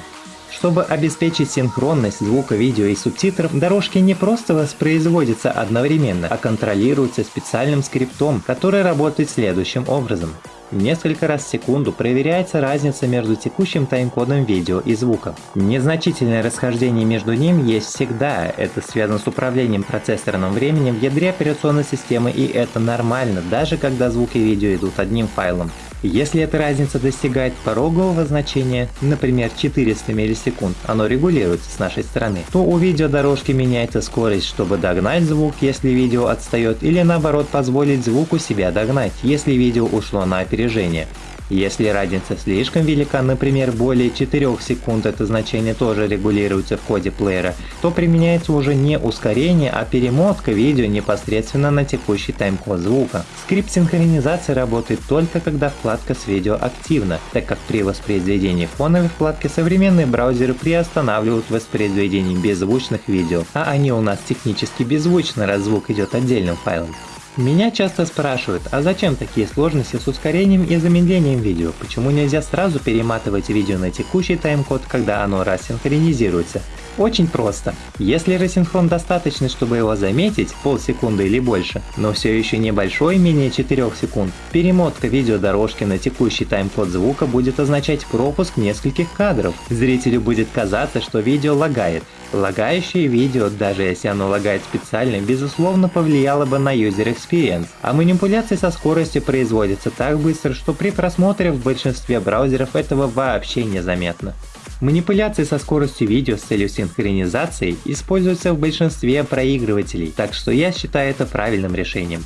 Чтобы обеспечить синхронность звука, видео и субтитров, дорожки не просто воспроизводятся одновременно, а контролируются специальным скриптом, который работает следующим образом. Несколько раз в секунду проверяется разница между текущим тайм-кодом видео и звука. Незначительное расхождение между ним есть всегда, это связано с управлением процессорным временем в ядре операционной системы и это нормально, даже когда звук и видео идут одним файлом. Если эта разница достигает порогового значения, например 400 миллисекунд, оно регулируется с нашей стороны, то у видеодорожки меняется скорость, чтобы догнать звук, если видео отстает, или наоборот позволить звуку себя догнать, если видео ушло на опережение. Если разница слишком велика, например более 4 секунд это значение тоже регулируется в коде плеера, то применяется уже не ускорение, а перемотка видео непосредственно на текущий тайм-код звука. Скрипт синхронизации работает только когда вкладка с видео активна, так как при воспроизведении фоновой вкладки современные браузеры приостанавливают воспроизведение беззвучных видео, а они у нас технически беззвучны, раз звук идет отдельным файлом. Меня часто спрашивают, а зачем такие сложности с ускорением и замедлением видео? Почему нельзя сразу перематывать видео на текущий тайм-код, когда оно рассинхронизируется? Очень просто. Если рассинхрон достаточный, чтобы его заметить, полсекунды или больше, но все еще небольшой, менее 4 секунд, перемотка видеодорожки на текущий тайм-код звука будет означать пропуск нескольких кадров. Зрителю будет казаться, что видео лагает. Лагающее видео, даже если оно лагает специально, безусловно повлияло бы на user experience, а манипуляции со скоростью производятся так быстро, что при просмотре в большинстве браузеров этого вообще незаметно. Манипуляции со скоростью видео с целью синхронизации используются в большинстве проигрывателей, так что я считаю это правильным решением.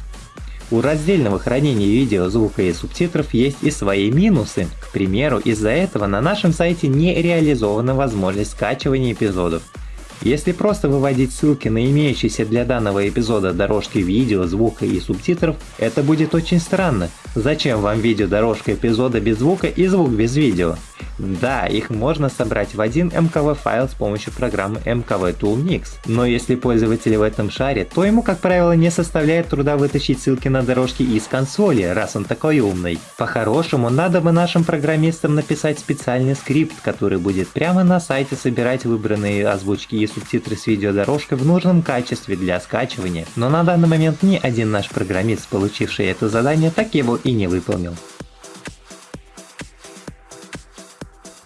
У раздельного хранения видео, звука и субтитров есть и свои минусы. К примеру, из-за этого на нашем сайте не реализована возможность скачивания эпизодов. Если просто выводить ссылки на имеющиеся для данного эпизода дорожки видео, звука и субтитров, это будет очень странно. Зачем вам видеодорожка эпизода без звука и звук без видео? Да, их можно собрать в один MKV файл с помощью программы MKV Tool Mix, но если пользователь в этом шарит, то ему, как правило, не составляет труда вытащить ссылки на дорожки из консоли, раз он такой умный. По-хорошему, надо бы нашим программистам написать специальный скрипт, который будет прямо на сайте собирать выбранные озвучки и субтитры с видеодорожкой в нужном качестве для скачивания, но на данный момент ни один наш программист, получивший это задание, так его и не выполнил.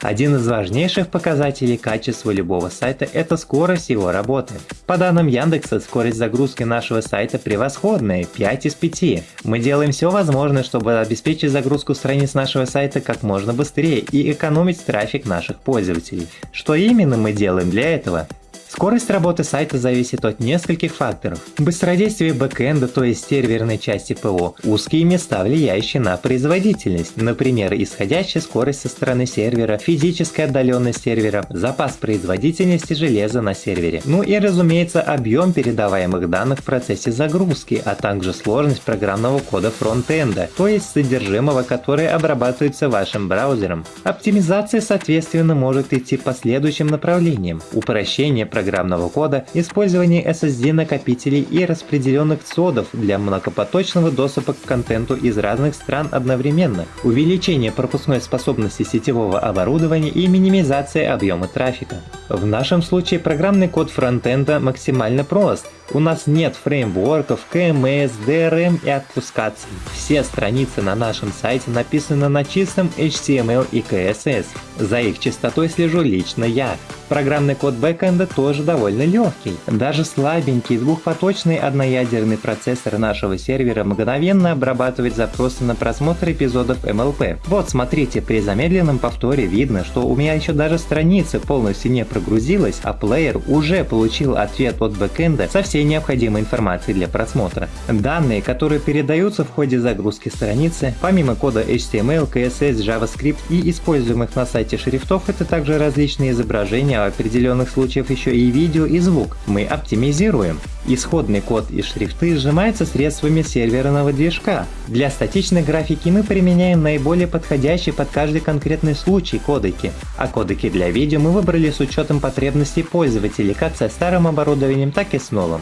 Один из важнейших показателей качества любого сайта – это скорость его работы. По данным Яндекса, скорость загрузки нашего сайта превосходная – 5 из 5. Мы делаем все возможное, чтобы обеспечить загрузку страниц нашего сайта как можно быстрее и экономить трафик наших пользователей. Что именно мы делаем для этого? Скорость работы сайта зависит от нескольких факторов. Быстродействие бэкэнда, то есть серверной части ПО, узкие места, влияющие на производительность, например, исходящая скорость со стороны сервера, физическая отдаленность сервера, запас производительности железа на сервере. Ну и разумеется объем передаваемых данных в процессе загрузки, а также сложность программного кода фронтенда, то есть содержимого, которое обрабатывается вашим браузером. Оптимизация соответственно может идти по следующим направлениям. Упрощение программного программного кода, использование SSD-накопителей и распределенных цодов для многопоточного доступа к контенту из разных стран одновременно, увеличение пропускной способности сетевого оборудования и минимизация объема трафика. В нашем случае программный код фронтенда максимально прост, у нас нет фреймворков, КМС, DRM и отпускаться. Все страницы на нашем сайте написаны на чистом HTML и CSS. За их чистотой слежу лично я. Программный код бэкэнда тоже довольно легкий. Даже слабенький двухпоточный одноядерный процессор нашего сервера мгновенно обрабатывает запросы на просмотр эпизодов MLP. Вот смотрите, при замедленном повторе видно, что у меня еще даже страница полностью не прогрузилась, а плеер уже получил ответ от бэкэнда со всей необходимой информацией для просмотра. Данные, которые передаются в ходе загрузки страницы, помимо кода HTML, CSS, JavaScript и используемых на сайте шрифтов, это также различные изображения, в определенных случаях еще и видео и звук. Мы оптимизируем. Исходный код и шрифты сжимаются средствами серверного движка. Для статичной графики мы применяем наиболее подходящие под каждый конкретный случай кодеки, а кодеки для видео мы выбрали с учетом потребностей пользователей как со старым оборудованием, так и с новым.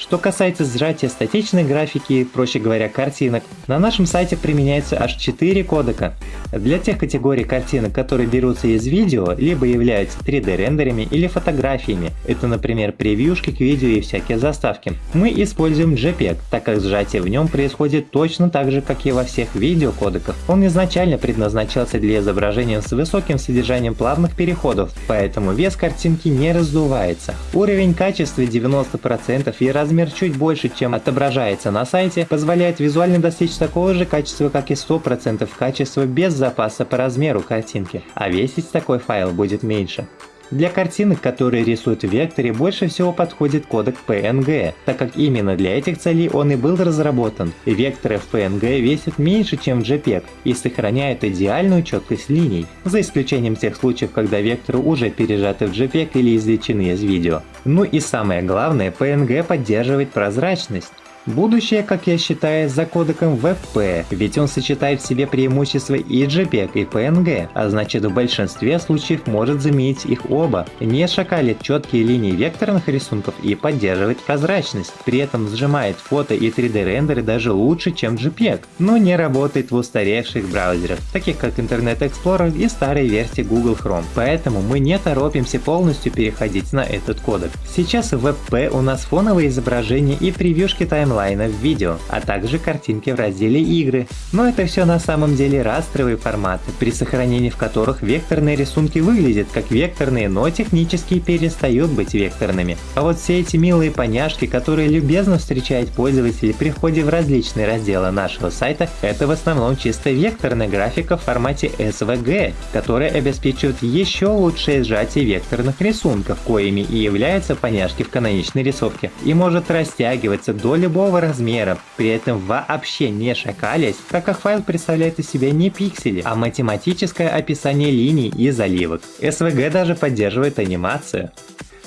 Что касается сжатия статичной графики, проще говоря картинок, на нашем сайте применяется аж 4 кодека. Для тех категорий картинок, которые берутся из видео, либо являются 3D рендерами или фотографиями, это например превьюшки к видео и всякие заставки, мы используем JPEG, так как сжатие в нем происходит точно так же, как и во всех видеокодеках. Он изначально предназначался для изображения с высоким содержанием плавных переходов, поэтому вес картинки не раздувается. Уровень качества 90% и размер размер чуть больше, чем отображается на сайте, позволяет визуально достичь такого же качества, как и 100% качества без запаса по размеру картинки, а весить такой файл будет меньше. Для картинок, которые рисуют в векторе, больше всего подходит кодек PNG, так как именно для этих целей он и был разработан. Векторы в PNG весят меньше, чем в JPEG и сохраняют идеальную четкость линий, за исключением тех случаев, когда векторы уже пережаты в JPEG или извлечены из видео. Ну и самое главное, PNG поддерживает прозрачность. Будущее, как я считаю, за кодеком WebP, ведь он сочетает в себе преимущества и JPEG, и PNG, а значит в большинстве случаев может заменить их оба, не шакалит четкие линии векторных рисунков и поддерживает прозрачность, при этом сжимает фото и 3D рендеры даже лучше, чем JPEG, но не работает в устаревших браузерах, таких как Internet Explorer и старые версии Google Chrome, поэтому мы не торопимся полностью переходить на этот кодек. Сейчас в WebP у нас фоновые изображения и превьюшки таймлайна в видео, а также картинки в разделе игры. Но это все на самом деле растровые форматы, при сохранении в которых векторные рисунки выглядят как векторные, но технически перестают быть векторными. А вот все эти милые поняшки, которые любезно встречают пользователи при входе в различные разделы нашего сайта, это в основном чисто векторная графика в формате SVG, которая обеспечивает еще лучшее сжатие векторных рисунков, коими и являются поняшки в каноничной рисовке, и может растягиваться до любого размера, при этом вообще не шакалясь, так как файл представляет из себя не пиксели, а математическое описание линий и заливок. SVG даже поддерживает анимацию.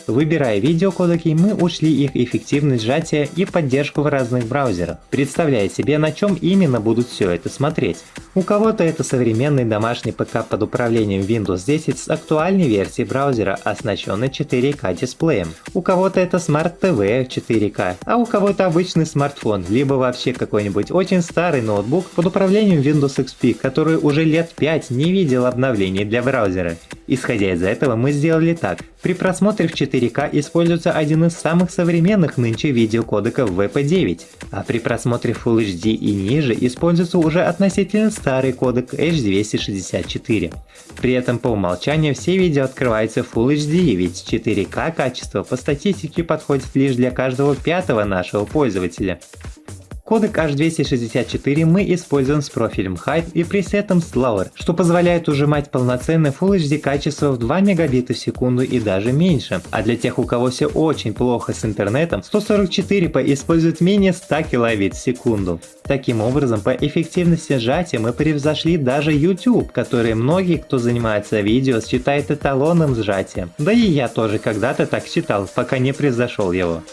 Выбирая видеокодеки, мы учли их эффективность сжатия и поддержку в разных браузерах, представляя себе на чем именно будут все это смотреть. У кого-то это современный домашний ПК под управлением Windows 10 с актуальной версией браузера, оснащенной 4К дисплеем. У кого-то это Smart TV 4К, а у кого-то обычный смартфон, либо вообще какой-нибудь очень старый ноутбук под управлением Windows XP, который уже лет 5 не видел обновлений для браузера. Исходя из этого мы сделали так. При просмотре в 4К используется один из самых современных нынче видеокодеков VP9, а при просмотре Full HD и ниже используется уже относительно старый кодек H264. При этом по умолчанию все видео открываются Full HD, ведь 4К качество по статистике подходит лишь для каждого пятого нашего пользователя. Кодек H264 мы используем с профилем Height и пресетом Slower, что позволяет ужимать полноценное Full HD качество в 2 мегабита в секунду и даже меньше. А для тех, у кого все очень плохо с интернетом, 144p использует менее 100 килобит в секунду. Таким образом, по эффективности сжатия мы превзошли даже YouTube, который многие, кто занимается видео, считает эталоном сжатия. Да и я тоже когда-то так считал, пока не превзошел его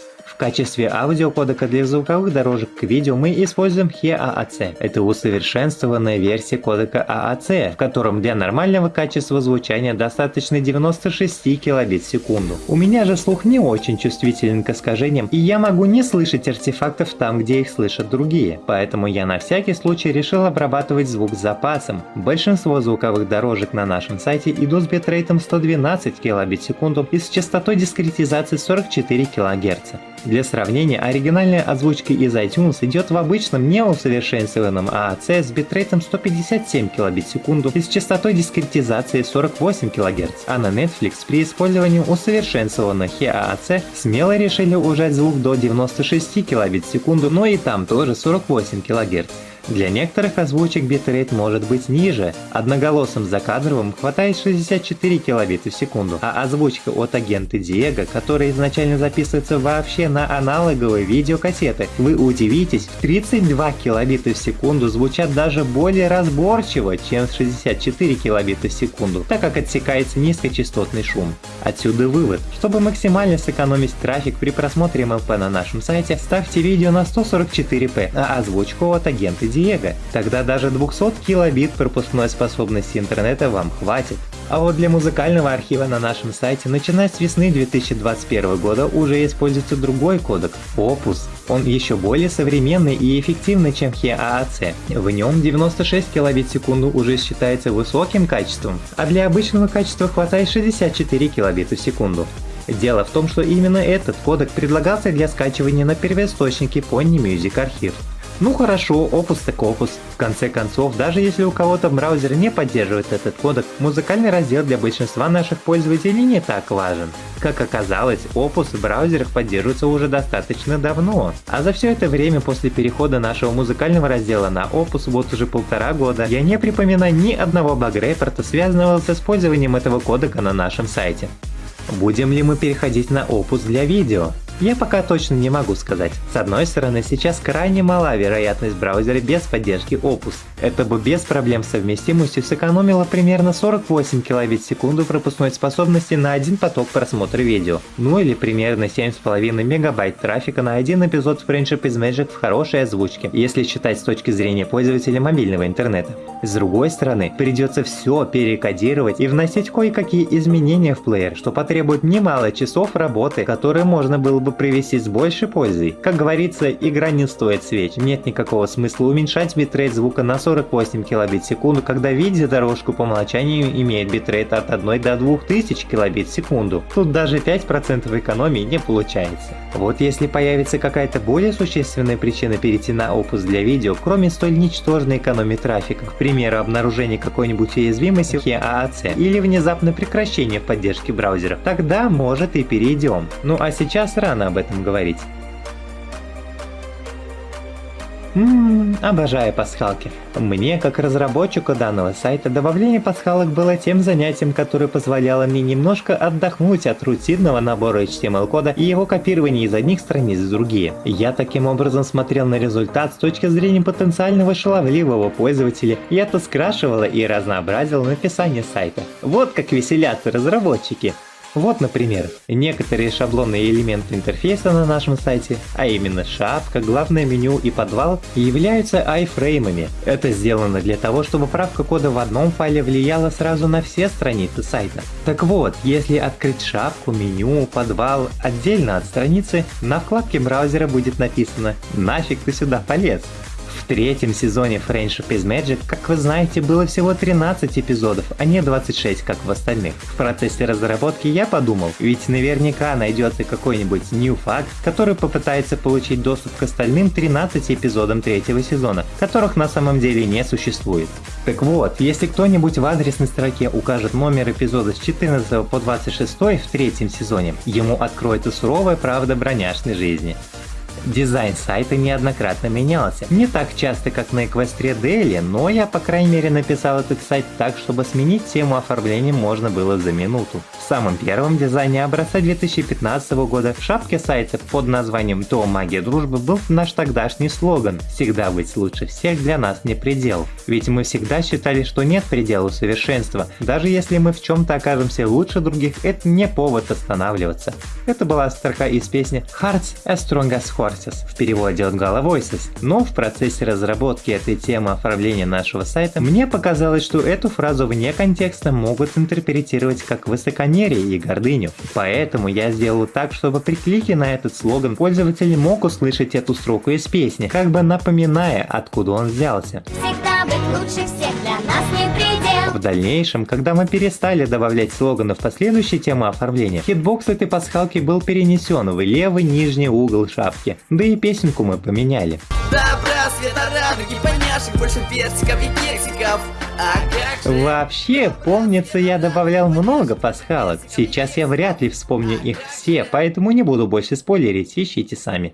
качестве аудиокодека для звуковых дорожек к видео мы используем HEAAC. Это усовершенствованная версия кодека AAC, в котором для нормального качества звучания достаточно 96 килобит в секунду. У меня же слух не очень чувствителен к искажениям, и я могу не слышать артефактов там, где их слышат другие. Поэтому я на всякий случай решил обрабатывать звук с запасом. Большинство звуковых дорожек на нашем сайте идут с битрейтом 112 килобит в секунду и с частотой дискретизации 44 кГц. Для сравнения, оригинальная озвучка из iTunes идет в обычном неусовершенствованном AAC с битрейтом 157 кбит в секунду и с частотой дискретизации 48 кГц, а на Netflix при использовании усовершенствованного HE-AAC смело решили ужать звук до 96 кбит в секунду, но и там тоже 48 кГц. Для некоторых озвучек битрейт может быть ниже. Одноголосым закадровым хватает 64 килобита в секунду, а озвучка от агента Диего, которая изначально записывается вообще на аналоговые видеокассеты, вы удивитесь, в 32 килобита в секунду звучат даже более разборчиво, чем 64 килобита в секунду, так как отсекается низкочастотный шум. Отсюда вывод. Чтобы максимально сэкономить трафик при просмотре МЛП на нашем сайте, ставьте видео на 144p, а озвучку от агента Диего. Тогда даже 200 килобит пропускной способности интернета вам хватит. А вот для музыкального архива на нашем сайте, начиная с весны 2021 года, уже используется другой кодек – Opus. Он еще более современный и эффективный, чем HEAAC. В нем 96 килобит в секунду уже считается высоким качеством, а для обычного качества хватает 64 килобита в секунду. Дело в том, что именно этот кодек предлагался для скачивания на первоисточнике Pony Music Archive. Ну хорошо, опус так опус. В конце концов, даже если у кого-то браузер не поддерживает этот кодек, музыкальный раздел для большинства наших пользователей не так важен. Как оказалось, опус в браузерах поддерживается уже достаточно давно. А за все это время после перехода нашего музыкального раздела на опус вот уже полтора года, я не припоминаю ни одного баг-репорта, связанного с использованием этого кодека на нашем сайте. Будем ли мы переходить на опус для видео? Я пока точно не могу сказать. С одной стороны, сейчас крайне мала вероятность браузера без поддержки Opus. Это бы без проблем совместимостью сэкономило примерно 48 килобит в секунду пропускной способности на один поток просмотра видео. Ну или примерно 7,5 мегабайт трафика на один эпизод Friendship is Magic в хорошей озвучке, если считать с точки зрения пользователя мобильного интернета. С другой стороны, придется все перекодировать и вносить кое-какие изменения в плеер, что потребует немало часов работы, которые можно было бы провести с большей пользой. Как говорится, игра не стоит свеч, нет никакого смысла уменьшать битрейт звука на 48 килобит в секунду, когда видеодорожку по умолчанию имеет битрейт от 1 до 2000 килобит в секунду. Тут даже 5% экономии не получается. Вот если появится какая-то более существенная причина перейти на Opus для видео, кроме столь ничтожной экономии трафика, к примеру обнаружение какой-нибудь уязвимости в AAC или внезапное прекращение поддержки браузера, тогда может и перейдем. Ну а сейчас рано об этом говорить. Ммм, обожаю пасхалки. Мне, как разработчику данного сайта, добавление пасхалок было тем занятием, которое позволяло мне немножко отдохнуть от рутинного набора HTML-кода и его копирования из одних страниц в другие. Я таким образом смотрел на результат с точки зрения потенциального шаловливого пользователя, и это скрашивало и разнообразило написание сайта. Вот как веселятся разработчики. Вот, например, некоторые шаблонные элементы интерфейса на нашем сайте, а именно шапка, главное меню и подвал, являются айфреймами. Это сделано для того, чтобы правка кода в одном файле влияла сразу на все страницы сайта. Так вот, если открыть шапку, меню, подвал отдельно от страницы, на вкладке браузера будет написано «Нафиг ты сюда полез?». Третьем сезоне Friendship is Magic, как вы знаете, было всего 13 эпизодов, а не 26, как в остальных. В процессе разработки я подумал, ведь наверняка найдется какой-нибудь new fact, который попытается получить доступ к остальным 13 эпизодам третьего сезона, которых на самом деле не существует. Так вот, если кто-нибудь в адресной строке укажет номер эпизода с 14 по 26 в третьем сезоне, ему откроется суровая правда броняшной жизни. Дизайн сайта неоднократно менялся. Не так часто, как на Эквестре Дели, но я по крайней мере написал этот сайт так, чтобы сменить тему оформления можно было за минуту. В самом первом дизайне образца 2015 года в шапке сайта под названием «То магия дружбы» был наш тогдашний слоган «Всегда быть лучше всех для нас не предел». Ведь мы всегда считали, что нет предела совершенства. Даже если мы в чем-то окажемся лучше других, это не повод останавливаться. Это была строка из песни Hearts as Strong as Horses, в переводе от Gala Voices, но в процессе разработки этой темы оформления нашего сайта мне показалось, что эту фразу вне контекста могут интерпретировать как высокомерие и гордыню. Поэтому я сделал так, чтобы при клике на этот слоган пользователь мог услышать эту строку из песни, как бы напоминая, откуда он взялся. Всегда быть лучше всех. В дальнейшем, когда мы перестали добавлять слоганы в последующие темы оформления, хитбокс этой пасхалки был перенесен в левый нижний угол шапки, да и песенку мы поменяли. Добра, света, радуги, поняшек, больше персиков и кексиков. А Вообще, помнится, я добавлял много пасхалок. Сейчас я вряд ли вспомню их все, поэтому не буду больше спойлерить, ищите сами.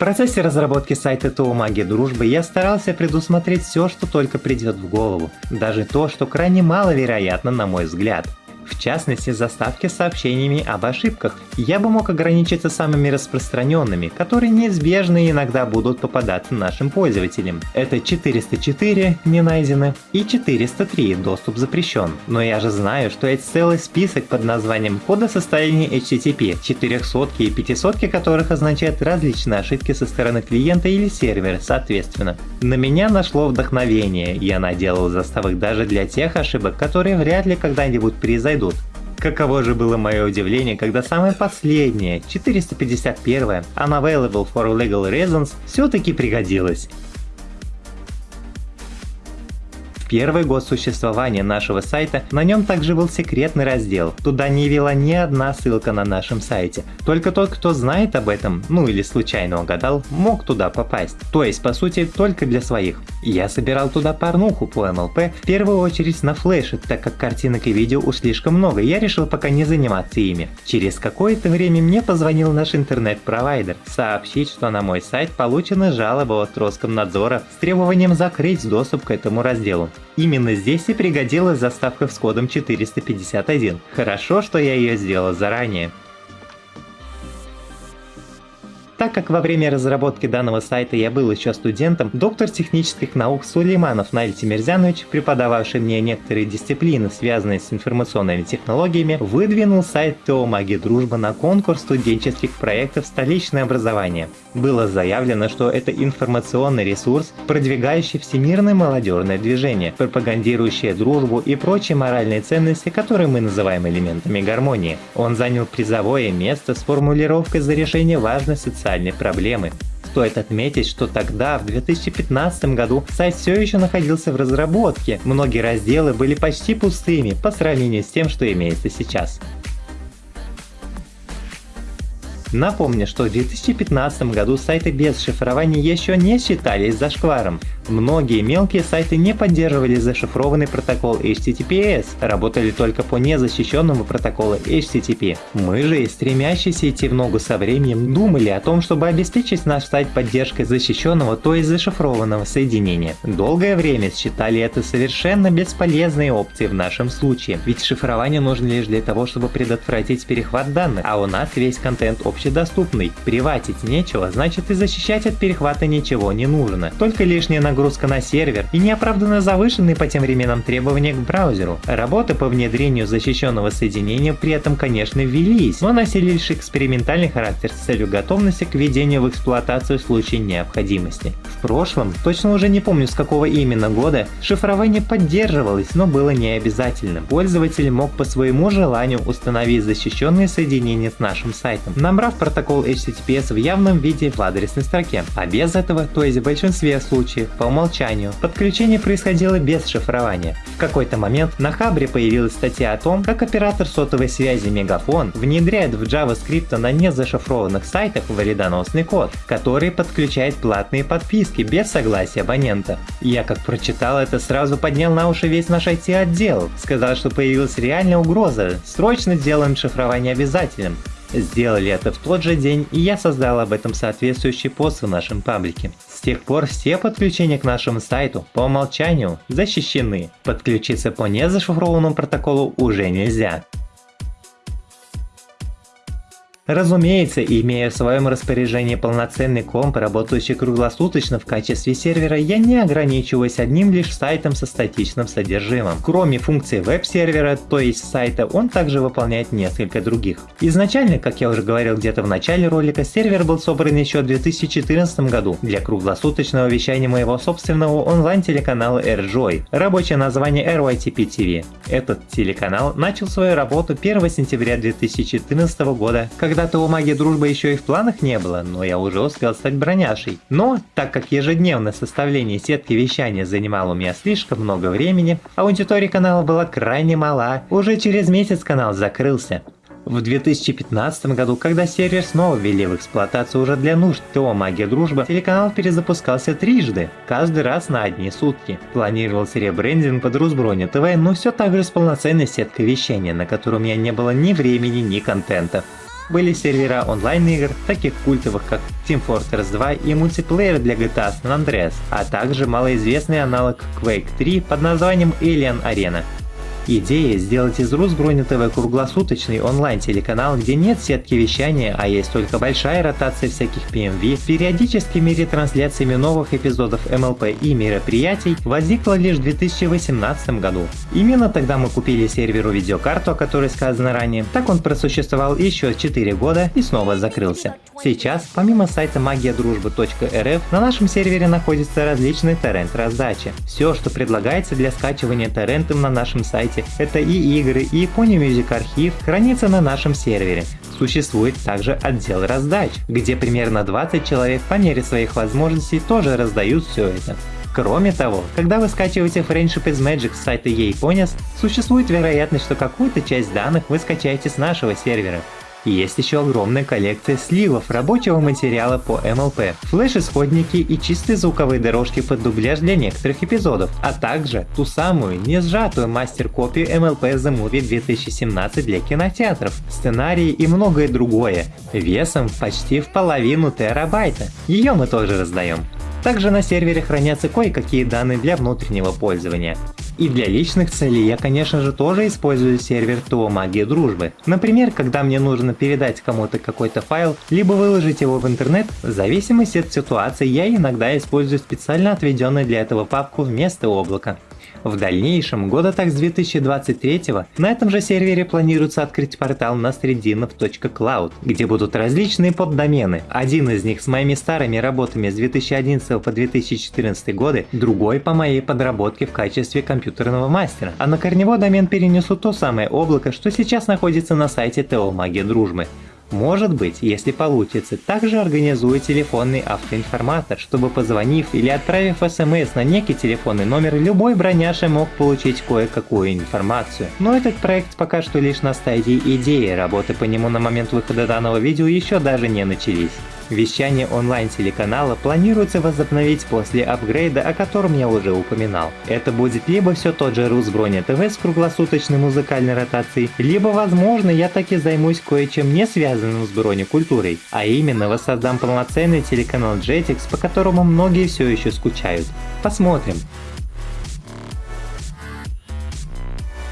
В процессе разработки сайта ТО Магия Дружбы я старался предусмотреть все, что только придет в голову, даже то, что крайне маловероятно на мой взгляд в частности заставки с сообщениями об ошибках. Я бы мог ограничиться самыми распространенными, которые неизбежно иногда будут попадаться нашим пользователям. Это 404 не найдены и 403 доступ запрещен. Но я же знаю, что есть целый список под названием кода состояния HTTP, 400 и 500 которых означают различные ошибки со стороны клиента или сервера соответственно. На меня нашло вдохновение, я наделал заставок даже для тех ошибок, которые вряд ли когда-нибудь произойдут найдут. Каково же было мое удивление, когда самое последнее, 451 Unavailable for Legal Reasons, все-таки пригодилось первый год существования нашего сайта на нем также был секретный раздел. Туда не вела ни одна ссылка на нашем сайте. Только тот, кто знает об этом, ну или случайно угадал, мог туда попасть. То есть, по сути, только для своих. Я собирал туда порнуху по MLP, в первую очередь на флеше, так как картинок и видео уж слишком много, я решил пока не заниматься ими. Через какое-то время мне позвонил наш интернет-провайдер, сообщить, что на мой сайт получена жалоба от Роскомнадзора с требованием закрыть доступ к этому разделу. Именно здесь и пригодилась заставка с кодом 451. Хорошо, что я ее сделал заранее. Так как во время разработки данного сайта я был еще студентом, доктор технических наук Сулейманов Наиль Тимирзянович, преподававший мне некоторые дисциплины, связанные с информационными технологиями, выдвинул сайт ТО Маги Дружба на конкурс студенческих проектов «Столичное образование». Было заявлено, что это информационный ресурс, продвигающий всемирное молодежное движение, пропагандирующий дружбу и прочие моральные ценности, которые мы называем элементами гармонии. Он занял призовое место с формулировкой за решение важной социальной социальной проблемы. Стоит отметить, что тогда, в 2015 году, сайт все еще находился в разработке, многие разделы были почти пустыми по сравнению с тем, что имеется сейчас. Напомню, что в 2015 году сайты без шифрования еще не считались зашкваром. Многие мелкие сайты не поддерживали зашифрованный протокол HTTPS, работали только по незащищенному протоколу HTTP. Мы же, стремящиеся идти в ногу со временем, думали о том, чтобы обеспечить наш сайт поддержкой защищенного, то есть зашифрованного соединения. Долгое время считали это совершенно бесполезной опцией в нашем случае, ведь шифрование нужно лишь для того, чтобы предотвратить перехват данных, а у нас весь контент общедоступный. Приватить нечего, значит и защищать от перехвата ничего не нужно. Только лишняя нагрузка на сервер и неоправданно завышенные по тем временам требования к браузеру. Работы по внедрению защищенного соединения при этом, конечно, велись, но носили лишь экспериментальный характер с целью готовности к введению в эксплуатацию в случае необходимости. В прошлом, точно уже не помню с какого именно года, шифрование поддерживалось, но было не обязательным. Пользователь мог по своему желанию установить защищенные соединения с нашим сайтом, набрав протокол HTTPS в явном виде в адресной строке, а без этого, то есть в большинстве случаев, по умолчанию. Подключение происходило без шифрования. В какой-то момент на Хабре появилась статья о том, как оператор сотовой связи Мегафон внедряет в JavaScript на незашифрованных сайтах вредоносный код, который подключает платные подписки без согласия абонента. Я как прочитал это сразу поднял на уши весь наш IT-отдел, сказал, что появилась реальная угроза, срочно сделаем шифрование обязательным. Сделали это в тот же день, и я создал об этом соответствующий пост в нашем паблике. С тех пор все подключения к нашему сайту по умолчанию защищены. Подключиться по незашифрованному протоколу уже нельзя. Разумеется, имея в своем распоряжении полноценный комп, работающий круглосуточно в качестве сервера, я не ограничиваюсь одним лишь сайтом со статичным содержимым. Кроме функции веб-сервера, то есть сайта, он также выполняет несколько других. Изначально, как я уже говорил где-то в начале ролика, сервер был собран еще в 2014 году для круглосуточного вещания моего собственного онлайн-телеканала AirJoy, рабочее название RYTP TV. Этот телеканал начал свою работу 1 сентября 2014 года, когда когда-то у магии дружбы еще и в планах не было, но я уже успел стать броняшей. Но, так как ежедневное составление сетки вещания занимало у меня слишком много времени, аудитория канала была крайне мала, уже через месяц канал закрылся. В 2015 году, когда сервер снова ввели в эксплуатацию уже для нужд ТО «Магия Дружба», телеканал перезапускался трижды, каждый раз на одни сутки. Планировался ребрендинг под Русброня ТВ, но все так же с полноценной сеткой вещания, на которой у меня не было ни времени, ни контента были сервера онлайн-игр, таких культовых как Team Fortress 2 и мультиплеер для GTA San Andreas, а также малоизвестный аналог Quake 3 под названием Alien Arena. Идея сделать из Русброни ТВ круглосуточный онлайн-телеканал, где нет сетки вещания, а есть только большая ротация всяких PMV, периодическими ретрансляциями новых эпизодов МЛП и мероприятий, возникла лишь в 2018 году. Именно тогда мы купили серверу видеокарту, о которой сказано ранее. Так он просуществовал еще 4 года и снова закрылся. Сейчас, помимо сайта магиядружбы.рф, на нашем сервере находятся различные торрент-раздачи. Все, что предлагается для скачивания торрентом на нашем сайте сайте. Это и игры, и Pony Music архив хранится на нашем сервере. Существует также отдел раздач, где примерно 20 человек по мере своих возможностей тоже раздают все это. Кроме того, когда вы скачиваете Friendship is Magic с сайта ePonies, существует вероятность, что какую-то часть данных вы скачаете с нашего сервера. Есть еще огромная коллекция сливов рабочего материала по MLP, флеш-исходники и чистые звуковые дорожки под дубляж для некоторых эпизодов, а также ту самую не сжатую мастер-копию MLP The Movie 2017 для кинотеатров, сценарии и многое другое, весом почти в половину терабайта. Ее мы тоже раздаем. Также на сервере хранятся кое-какие данные для внутреннего пользования. И для личных целей я конечно же тоже использую сервер ТО Магия Дружбы. Например, когда мне нужно передать кому-то какой-то файл, либо выложить его в интернет, в зависимости от ситуации я иногда использую специально отведенную для этого папку вместо облака. В дальнейшем, года так с 2023 на этом же сервере планируется открыть портал на nasredinov.cloud, где будут различные поддомены. Один из них с моими старыми работами с 2011 по 2014 годы, другой по моей подработке в качестве компьютерного мастера. А на корневой домен перенесу то самое облако, что сейчас находится на сайте ТО Магия Дружбы. Может быть, если получится, также организую телефонный автоинформатор, чтобы позвонив или отправив смс на некий телефонный номер, любой броняша мог получить кое-какую информацию. Но этот проект пока что лишь на стадии идеи, работы по нему на момент выхода данного видео еще даже не начались. Вещание онлайн-телеканала планируется возобновить после апгрейда, о котором я уже упоминал. Это будет либо все тот же Русброня ТВ с круглосуточной музыкальной ротацией, либо возможно я таки займусь кое-чем не связанным с бронекультурой, а именно воссоздам полноценный телеканал Jetix, по которому многие все еще скучают. Посмотрим.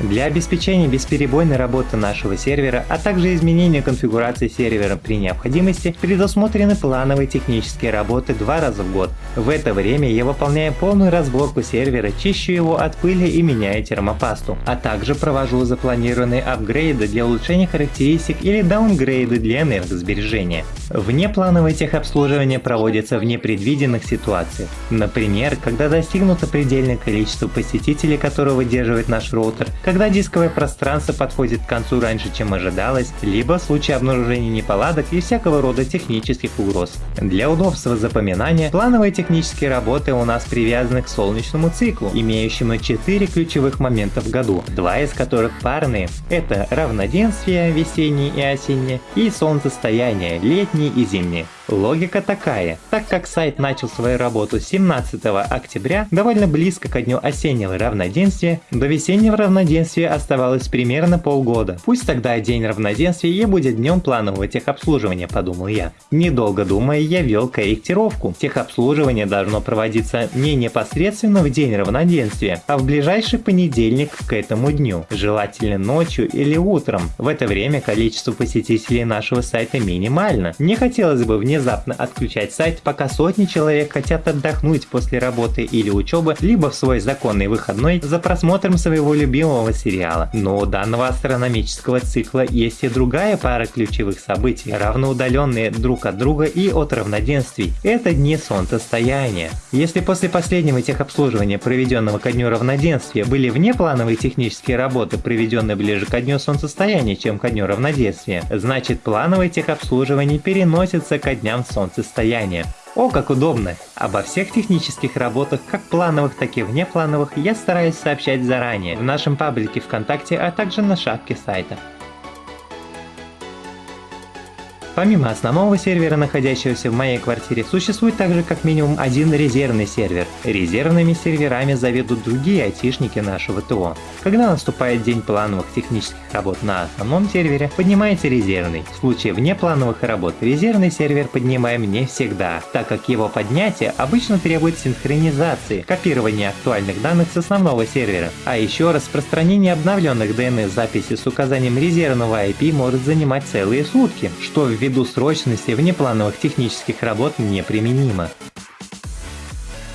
Для обеспечения бесперебойной работы нашего сервера, а также изменения конфигурации сервера при необходимости, предусмотрены плановые технические работы два раза в год. В это время я выполняю полную разборку сервера, чищу его от пыли и меняю термопасту, а также провожу запланированные апгрейды для улучшения характеристик или даунгрейды для энергосбережения. Внеплановое техобслуживание проводится в непредвиденных ситуациях. Например, когда достигнуто предельное количество посетителей, которое выдерживает наш роутер, когда дисковое пространство подходит к концу раньше, чем ожидалось, либо в случае обнаружения неполадок и всякого рода технических угроз. Для удобства запоминания, плановые технические работы у нас привязаны к солнечному циклу, имеющему 4 ключевых момента в году, два из которых парные. Это равноденствие весеннее и осеннее и солнцестояние летнее и зимнее. Логика такая, так как сайт начал свою работу 17 октября, довольно близко ко дню осеннего равноденствия, до весеннего равноденствия оставалось примерно полгода. Пусть тогда день равноденствия и будет днем планового техобслуживания, подумал я. Недолго думая, я ввел корректировку. Техобслуживание должно проводиться не непосредственно в день равноденствия, а в ближайший понедельник к этому дню, желательно ночью или утром. В это время количество посетителей нашего сайта минимально. Не хотелось бы вне внезапно отключать сайт, пока сотни человек хотят отдохнуть после работы или учебы, либо в свой законный выходной за просмотром своего любимого сериала. Но у данного астрономического цикла есть и другая пара ключевых событий, равноудаленные друг от друга и от равноденствий. Это дни солнцестояния. Если после последнего техобслуживания, проведенного ко дню равноденствия, были внеплановые технические работы, проведенные ближе ко дню солнцестояния, чем ко дню равноденствия, значит плановое техобслуживание переносится ко дню дням солнцестояния. О, как удобно! Обо всех технических работах, как плановых, так и внеплановых, я стараюсь сообщать заранее в нашем паблике ВКонтакте, а также на шапке сайта. Помимо основного сервера, находящегося в моей квартире, существует также как минимум один резервный сервер. Резервными серверами заведут другие айтишники нашего ТО. Когда наступает день плановых технических работ на основном сервере, поднимается резервный. В случае внеплановых работ резервный сервер поднимаем не всегда, так как его поднятие обычно требует синхронизации, копирования актуальных данных с основного сервера. А еще распространение обновленных DNS записей с указанием резервного IP может занимать целые сутки, что ввиду ввиду срочности внеплановых технических работ неприменимо.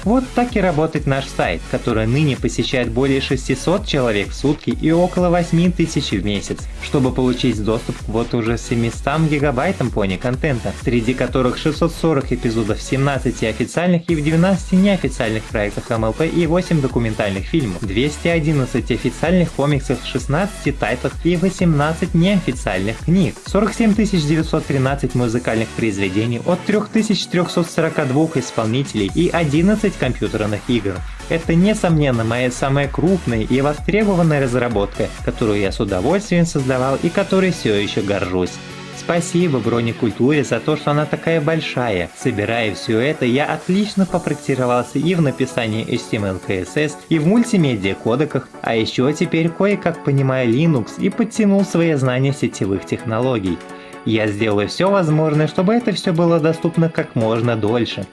Вот так и работает наш сайт, который ныне посещает более 600 человек в сутки и около 8 тысяч в месяц, чтобы получить доступ к вот уже 700 гигабайтам пони контента, среди которых 640 эпизодов в 17 официальных и в 12 неофициальных проектах MLP и 8 документальных фильмов, 211 официальных комиксов в 16 тайтлах и 18 неофициальных книг, 47 913 музыкальных произведений от 3342 исполнителей и 11 10 компьютерных игр. Это, несомненно, моя самая крупная и востребованная разработка, которую я с удовольствием создавал и которой все еще горжусь. Спасибо бронекультуре за то, что она такая большая. Собирая все это, я отлично попрактиковался и в написании HTML, CSS, и в мультимедиа кодеках, а еще теперь кое-как понимаю Linux и подтянул свои знания сетевых технологий. Я сделаю все возможное, чтобы это все было доступно как можно дольше.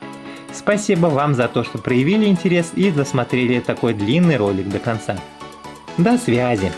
Спасибо вам за то, что проявили интерес и досмотрели такой длинный ролик до конца. До связи!